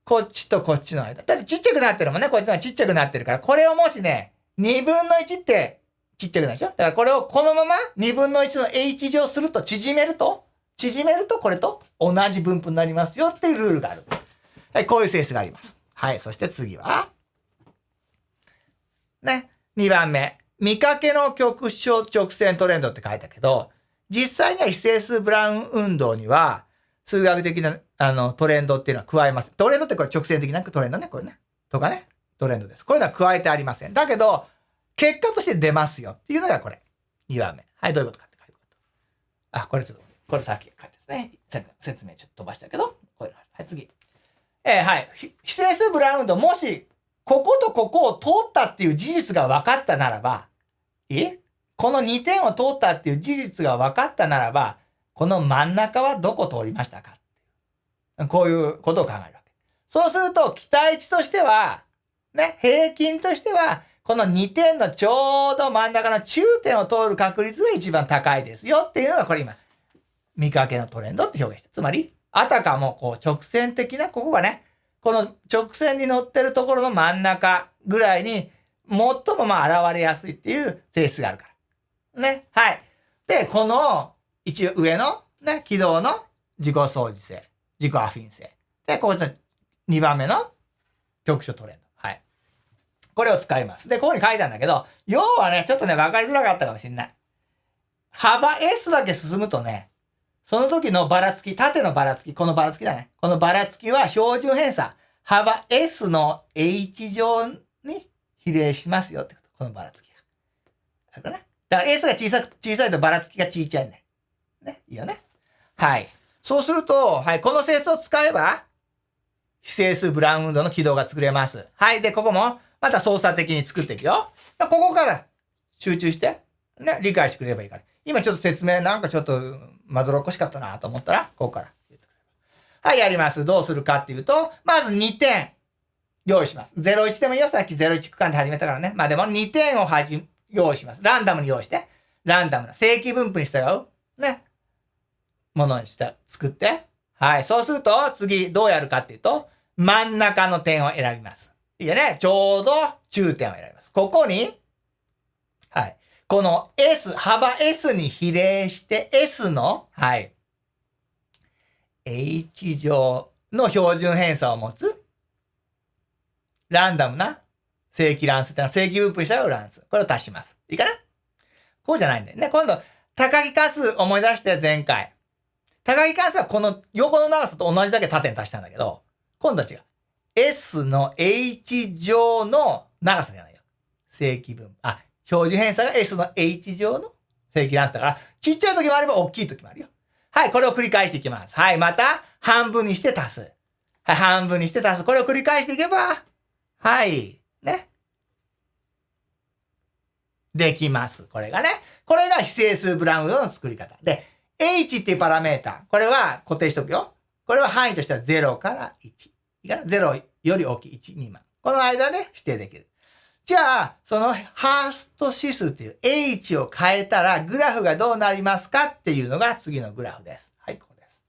こっちとこっちの間。だってちっちゃくなってるもんね。こっちがちっちゃくなってるから、これをもしね、2分の1ってちっちゃくなるでしょ？だからこれをこのまま2分の1の h 乗すると縮めると、縮めるとこれと同じ分布になりますよっていうルールがある。はい、こういう性質があります。はい、そして次は、ね、2番目。見かけの局所直線トレンドって書いたけど、実際には非整数ブラウン運動には、数学的なあのトレンドっていうのは加えます。トレンドってこれ直線的なトレンドね、これね。とかね。トレンドです。こういうのは加えてありません。だけど、結果として出ますよっていうのがこれ。2番目。はい、どういうことかって書いてこと。あ、これちょっと、これさっき書いてですね。さっき説明ちょっと飛ばしたけど、これ。はい、次。えー、はい。非整数ブラウン運動、もし、こことここを通ったっていう事実が分かったならば、え？この2点を通ったっていう事実が分かったならば、この真ん中はどこ通りましたか？こういうことを考えるわけ。そうすると、期待値としては、ね、平均としては、この2点のちょうど真ん中の中点を通る確率が一番高いですよっていうのがこれ今、見かけのトレンドって表現して。つまり、あたかもこう直線的な、ここがね、この直線に乗ってるところの真ん中ぐらいに最もまあ現れやすいっていう性質があるから。ね。はい。で、この一応上のね、軌道の自己相似性、自己アフィン性。で、こういった2番目の局所トレンド。はい。これを使います。で、ここに書いたんだけど、要はね、ちょっとね、わかりづらかったかもしれない。幅 S だけ進むとね、その時のばらつき、縦のばらつき、このばらつきだね。このばらつきは標準偏差。幅 S の H 乗に比例しますよってこと。このばらつきが。だからね。だから S が小さく、小さいとばらつきが小さいね。ね？いいよね？はい。そうすると、はい、この整数を使えば、非整数ブラウン運動の軌道が作れます。はい。で、ここも、また操作的に作っていくよ。ここから集中して、ね、理解してくれればいいから。今ちょっと説明なんかちょっとまどろっこしかったなと思ったら、ここから。はい、やります。どうするかっていうと、まず2点。用意します。01でもいいよ。さっき01区間で始めたからね。まあでも2点をはじ、用意します。ランダムに用意して。ランダムな。正規分布に従う。ね。ものにした、作って。はい。そうすると、次どうやるかっていうと、真ん中の点を選びます。いいよね。ちょうど中点を選びます。ここに、この S、幅 S に比例して S の、はい。H 乗の標準偏差を持つランダムな正規乱数ってのは正規分布した乱数。これを足します。いいかな？こうじゃないんだよね。今度、高木化数思い出して前回。高木関数はこの横の長さと同じだけ縦に足したんだけど、今度は違う。S の H 乗の長さじゃないよ。正規分。あ、標準偏差が S の H 乗の正規乱数だから、ちっちゃい時もあれば大きい時もあるよ。はい、これを繰り返していきます。はい、また、半分にして足す。はい、半分にして足す。これを繰り返していけば、はい、ね。できます。これがね。これが非整数ブラウンドの作り方。で、h っていうパラメータ。これは固定しとくよ。これは範囲としては0から1。いいかな ?0 より大きい1未満。この間で指定できる。じゃあ、そのハースト指数っていう h を変えたらグラフがどうなりますかっていうのが次のグラフです。はい、ここです。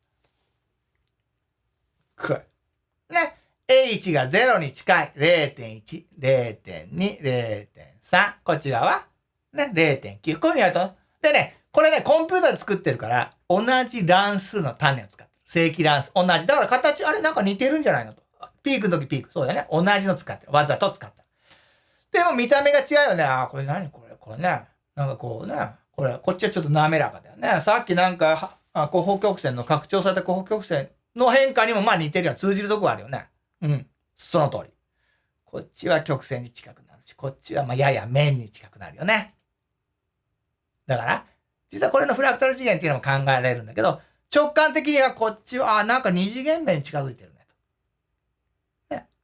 これ。ね。h が0に近い。0.1、0.2、0.3。こっち側ね、0.9。こういうふうにやると。でね、これね、コンピューターで作ってるから、同じ乱数の種を使ってる。正規乱数。同じ。だから形、あれなんか似てるんじゃないのと。ピークの時ピーク。そうだね。同じの使ってる。わざと使った。でも見た目が違うよね。あ、これ何？これこれね。なんかこうね。これ、こっちはちょっと滑らかだよね。さっきなんか、あ後方曲線の拡張された後方曲線の変化にもまあ似てるよ。通じるとこあるよね。うん。その通り。こっちは曲線に近くなるし、こっちはまあやや面に近くなるよね。だから、実はこれのフラクタル次元っていうのも考えられるんだけど、直感的にはこっちは、あ、なんか二次元面に近づいてる。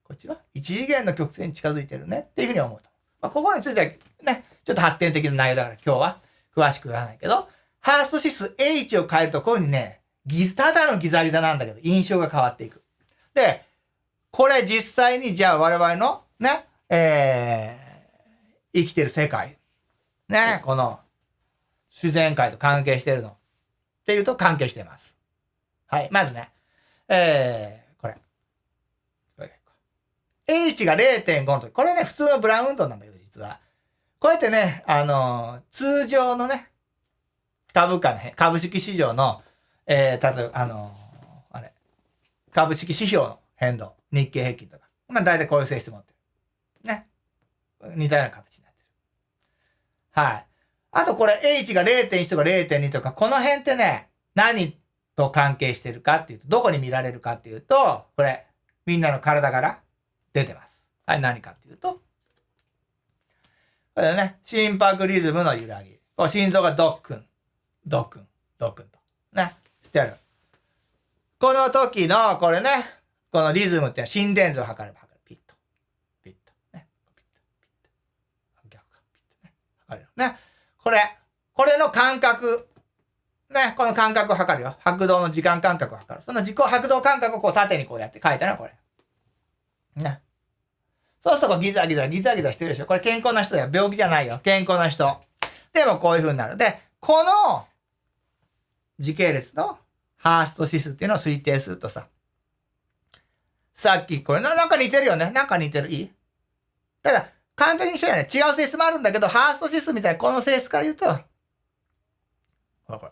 こっちは一次元の曲線に近づいてるねっていうふうに思うと。まあ、ここについてはね、ちょっと発展的な内容だから今日は詳しく言わないけど、ハースト指数 H を変えるとこういうふうにね、ギただのギザギザなんだけど、印象が変わっていく。で、これ実際にじゃあ我々のね、えー、生きてる世界。ね、この自然界と関係してるのっていうと関係してます。はい。まずね、えー、H が0.5の時。これね、普通のブラウン運動なんだけど、実は。こうやってね、あのー、通常のね、株価の、株式市場の、えー、例えば、あのー、あれ、株式指標の変動、日経平均とか。まあ、大体こういう性質持ってる。ね。似たような形になってる。はい。あとこれ H が0.1とか0.2とか、この辺ってね、何と関係してるかっていうと、どこに見られるかっていうと、これ、みんなの体から出てます。はい、何かっていうと、これね、心拍リズムの揺らぎ。こう心臓がドックン、ドックン、ドックンと。ね、してる。この時の、これね、このリズムって心電図を測れば測る。ピッと。ピッと。ね。ピッと。ピッと。逆か。ピッとね。測れる。ね。これ、これの感覚、ね、この感覚を測るよ。拍動の時間感覚を測る。その自己拍動感覚をこう縦にこうやって書いたのはこれ。ね。そうするとこうギザギザ、ギザギザしてるでしょ。これ健康な人だよ。病気じゃないよ。健康な人。でもこういう風になる。で、この時系列のハースト指数っていうのを推定するとさ、さっきこれなんか似てるよね。なんか似てる？いい？ただ、完璧に一緒やね。違う性質もあるんだけど、ハースト指数みたいなこの性質から言うと、ほらこれ、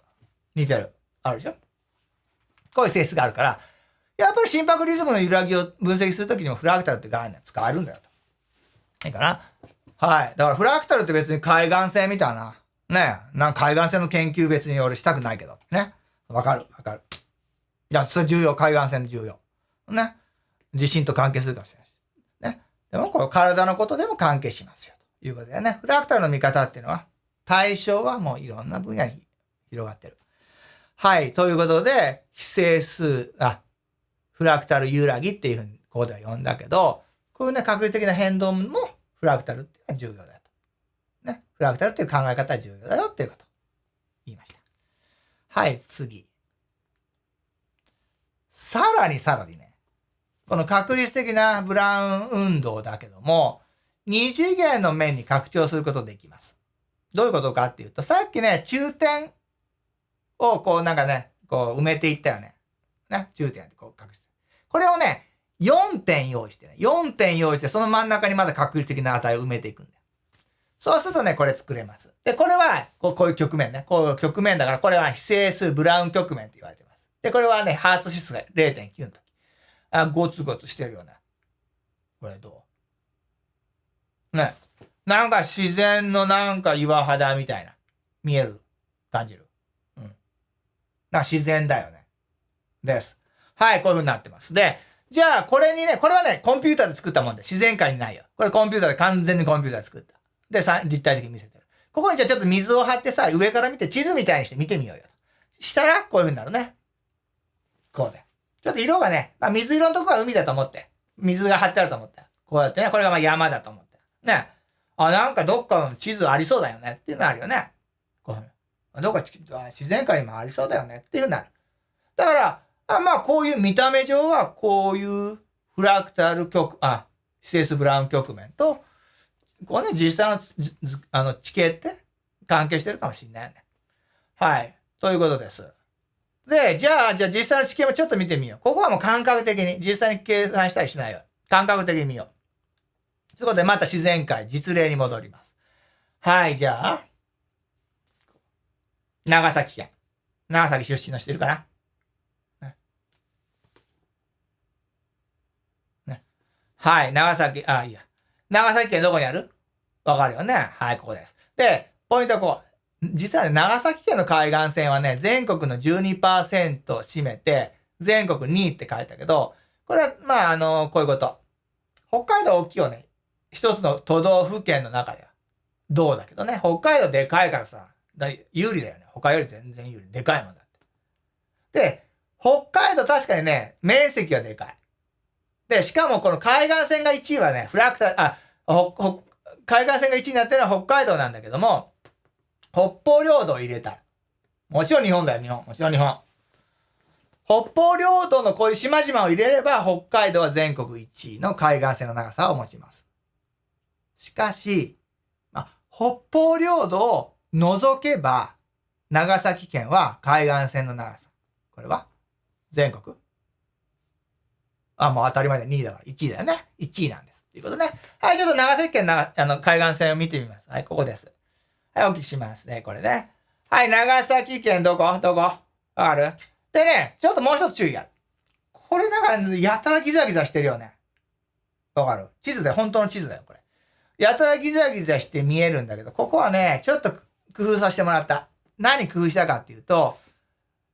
似てる。あるでしょ？こういう性質があるから、やっぱり心拍リズムの揺らぎを分析するときにもフラクタルって概念使われるんだよと。いいかな？はい。だからフラクタルって別に海岸線みたいな、ねなん海岸線の研究別に俺したくないけど。ね。わかる？わかる。いや、それ重要。海岸線重要。ね。地震と関係するかもしれないし。ね。でも、これ体のことでも関係しますよ。ということでね。フラクタルの見方っていうのは、対象はもういろんな分野に広がってる。はい。ということで、非整数、あ、フラクタル揺らぎっていうふうにここでは呼んだけど、こういうね、確率的な変動もフラクタルっていうのは重要だと。ね。フラクタルっていう考え方は重要だよっていうこと。言いました。はい、次。さらにさらにね、この確率的なブラウン運動だけども、二次元の面に拡張することできます。どういうことかっていうと、さっきね、中点をこうなんかね、こう埋めていったよね。ね、中点ってこう隠し。これをね、4点用意してね、4点用意して、その真ん中にまだ確率的な値を埋めていくんだよ。そうするとね、これ作れます。で、これは、こうこういう局面ね。こういう局面だから、これは非整数ブラウン局面って言われてます。で、これはね、ハースト指数が0.9の時。あ、ゴツゴツしてるよね。これどう？ね。なんか自然のなんか岩肌みたいな。見える？感じる？うん。なんか自然だよね。です。はい、こういう風になってます。で、じゃあ、これにね、これはね、コンピューターで作ったもんで、自然界にないよ。これコンピューターで完全にコンピューターで作った。で、さ立体的に見せてる。ここにじゃあちょっと水を張ってさ、上から見て地図みたいにして見てみようよ。したら、こういう風になるね。こうで。ちょっと色がね、まあ、水色のとこは海だと思って。水が張ってあると思って。こうやってね、これがまあ山だと思って。ね。あ、なんかどっかの地図ありそうだよねっていうのあるよね。こういうどっか自然界にもありそうだよねっていうふうになる。だから、まあこういう見た目上はこういうフラクタル局、あ、シセス・ブラウン局面と、こうね、実際のあの地形って関係してるかもしれないね。はい。ということです。で、じゃあ、じゃあ実際の地形もちょっと見てみよう。ここはもう感覚的に、実際に計算したりしないよ。感覚的に見よう。ということで、また自然界、実例に戻ります。はい、じゃあ、長崎県。長崎出身の人いるかなね。ね。はい、長崎、あ、いいや。長崎県どこにある？わかるよね。はい、ここです。で、ポイントはこう。実はね、長崎県の海岸線はね、全国の12%を占めて、全国2位って書いたけど、これは、まあ、あの、こういうこと。北海道大きいよね。一つの都道府県の中では。どうだけどね。北海道でかいからさ、だ有利だよね。他より全然有利。でかいもんだって。で、北海道確かにね、面積はでかい。で、しかもこの海岸線が1位はね、フラクタ、あ、ほ、ほ海岸線が1位になってるのは北海道なんだけども、北方領土を入れたい。もちろん日本だよ、日本。もちろん日本。北方領土のこういう島々を入れれば、北海道は全国1位の海岸線の長さを持ちます。しかし、まあ、北方領土を除けば、長崎県は海岸線の長さ。これは全国あ、もう当たり前だ。2位だから1位だよね。1位なんです。ということね。はい、ちょっと長崎県のあの海岸線を見てみます。はい、ここです。はい、お聞きしますね。これね。はい、長崎県どこ？どこ？わかる？でね、ちょっともう一つ注意や。これなんか、やたらギザギザしてるよね。わかる？地図で、本当の地図だよ、これ。やたらギザギザして見えるんだけど、ここはね、ちょっと工夫させてもらった。何工夫したかっていうと、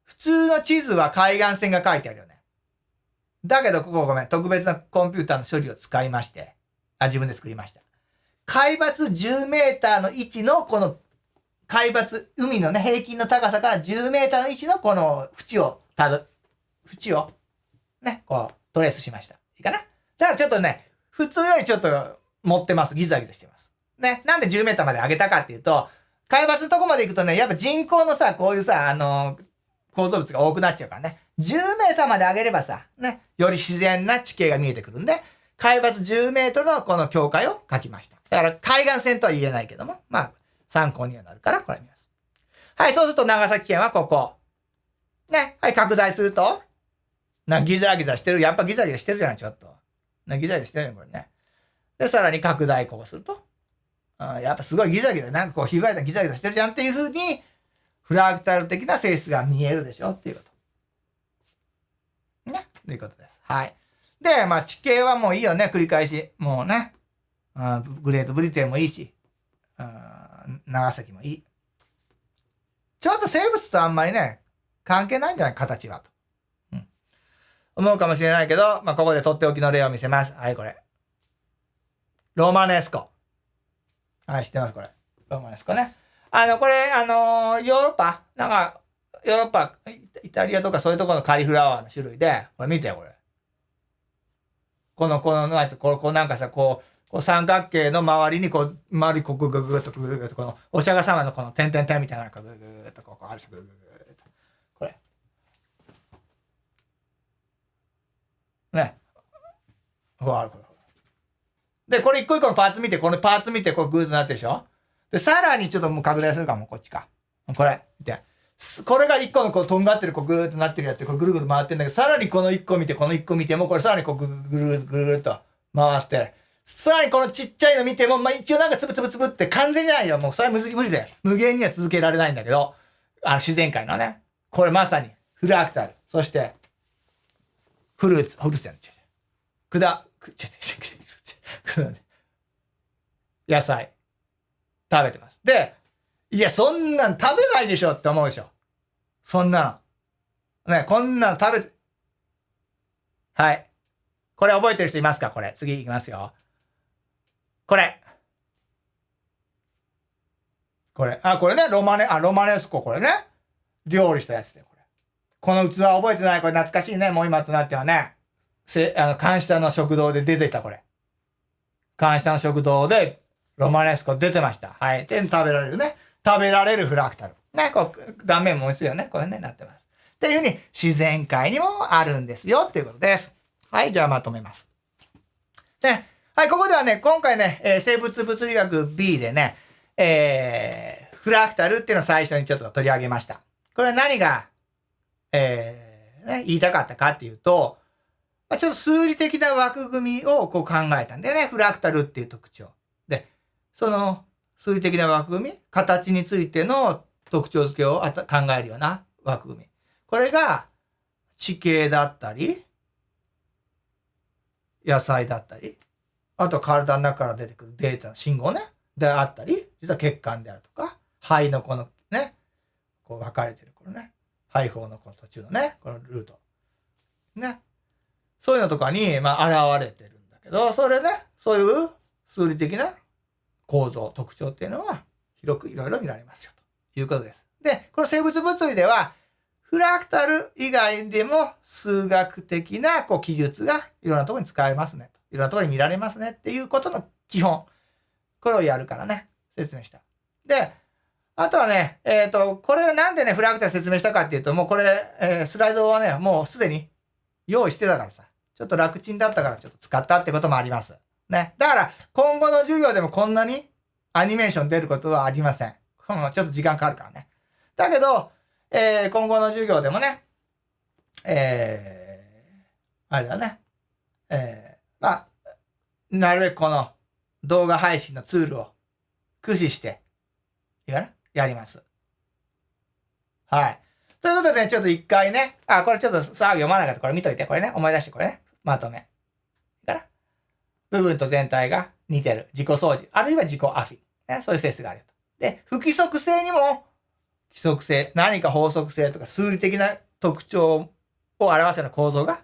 普通の地図は海岸線が書いてあるよね。だけど、ここごめん、特別なコンピューターの処理を使いまして、あ、自分で作りました。海抜10メーターの位置のこの海抜、海のね、平均の高さから10メーターの位置のこの縁をたど、縁をね、こうトレースしました。いいかなだからちょっとね、普通よりちょっと持ってます。ギザギザしてます。ね。なんで10メーターまで上げたかっていうと、海抜のとこまで行くとね、やっぱ人口のさ、こういうさ、あの構造物が多くなっちゃうからね。10メーターまで上げればさ、ね、より自然な地形が見えてくるんで、海抜10メートルのこの境界を書きました。だから海岸線とは言えないけども、まあ、参考にはなるから、これ見ます。はい、そうすると長崎県はここ。ね、はい、拡大すると、な、ギザギザしてる。やっぱギザギザしてるじゃない、ちょっと。な、ギザギザしてるよ、これね。で、さらに拡大こうすると、あやっぱすごいギザギザ、なんかこう、ひばいたギザギザしてるじゃんっていう風に、フラクタル的な性質が見えるでしょっていうこと。ということです。はい。で、まあ地形はもういいよね、繰り返し。もうね。あグレートブリテンもいいし、あ長崎もいい。ちょっと生物とあんまりね、関係ないんじゃない？形はと。うん。思うかもしれないけど、まあ、ここでとっておきの例を見せます。はい、これ。ロマネスコ。はい、知ってますこれ。ロマネスコね。あの、これ、あのー、ヨーロッパ？なんか、ヨーロッパ、イタリアとかそういうところのカリフラワーの種類で、これ見てよ、これ。この、この、なんこう、こうなんかさ、こう、こう三角形の周りにこう、周りこうググググとグググとこの、お釈迦様のこの点々点みたいなのがグググとこうあるし、グググと。これ。ね。ほら、あるこれ。で、これ一個一個のパーツ見て、このパーツ見て、こうグーとなってるでしょで、さらにちょっともう拡大するかも、こっちか。これ。見て。これが一個のこう、とんがってる、こう、ぐーっとなってるやつで、こう、ぐるぐる回ってるんだけど、さらにこの一個見て、この一個見ても、これさらにこう、ぐるぐるぐるっと回って、さらにこのちっちゃいの見ても、まあ、一応なんかつぶつぶつぶって完全じゃないよ。もうそれは無理で。無限には続けられないんだけど、あの自然界のね。これまさにフラクタル。そして、フルーツ、フルーツじゃない。くだ、く、ちょっと、野菜。食べてます。で、いや、そんなん食べないでしょって思うでしょ。そんなの。ね、こんなの食べて、はい。これ覚えてる人いますか？これ。次いきますよ。これ。これ。あ、これね、ロマネ、あ、ロマネスコ、これね。料理したやつで、これ。この器覚えてない？これ懐かしいね。もう今となってはね。せ、あの、監視下の食堂で出てた、これ。監視下の食堂で、ロマネスコ出てました。はい。で、食べられるね。食べられるフラクタル。ね、こう、断面も美味しいよね。これね、なってます。っていうふうに、自然界にもあるんですよ、っていうことです。はい、じゃあまとめます。で、はい、ここではね、今回ね、えー、生物物理学 B でね、えー、フラクタルっていうのを最初にちょっと取り上げました。これは何が、えー、ね、言いたかったかっていうと、まあ、ちょっと数理的な枠組みをこう考えたんでね、フラクタルっていう特徴。で、その数理的な枠組み、形についての特徴付けを考えるような枠組み。これが地形だったり、野菜だったり、あと体の中から出てくるデータ、信号ね。であったり、実は血管であるとか、肺のこのね、こう分かれてるこのね、肺胞のこの途中のね、このルート。ね。そういうのとかに、まあ、現れてるんだけど、それね、そういう数理的な構造、特徴っていうのは、広くいろいろ見られますよ、ということです。で、この生物物理では、フラクタル以外でも数学的なこう記述がいろんなところに使えますねと。いろんなところに見られますねっていうことの基本。これをやるからね、説明した。で、あとはね、えっ、ー、と、これなんでね、フラクタル説明したかっていうと、もうこれ、えー、スライドはね、もうすでに用意してたからさ、ちょっと楽ちんだったからちょっと使ったってこともあります。ね。だから、今後の授業でもこんなにアニメーション出ることはありません。ちょっと時間かかるからね。だけど、えー、今後の授業でもね、えー、あれだね。えー、まあ、なるべくこの動画配信のツールを駆使して、いいかなやります。はい。ということで、ね、ちょっと一回ね、あ、これちょっとさあ読まなかった。これ見といて。これね、思い出して、これね。まとめ。部分と全体が似てる。自己掃除。あるいは自己アフィ。ね、そういう性質があると。で、不規則性にも、規則性、何か法則性とか数理的な特徴を表すような構造が、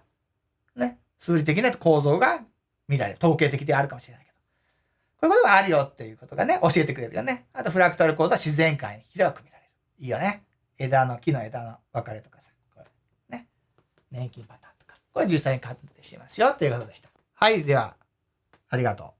ね、数理的な構造が見られる。統計的であるかもしれないけど。こういうことがあるよっていうことがね、教えてくれるよね。あと、フラクタル構造は自然界に広く見られる。いいよね。枝の、木の枝の分かれとかさ。これね。年金パターンとか。これ実際に鑑定しますよっていうことでした。はい。では、ありがとう。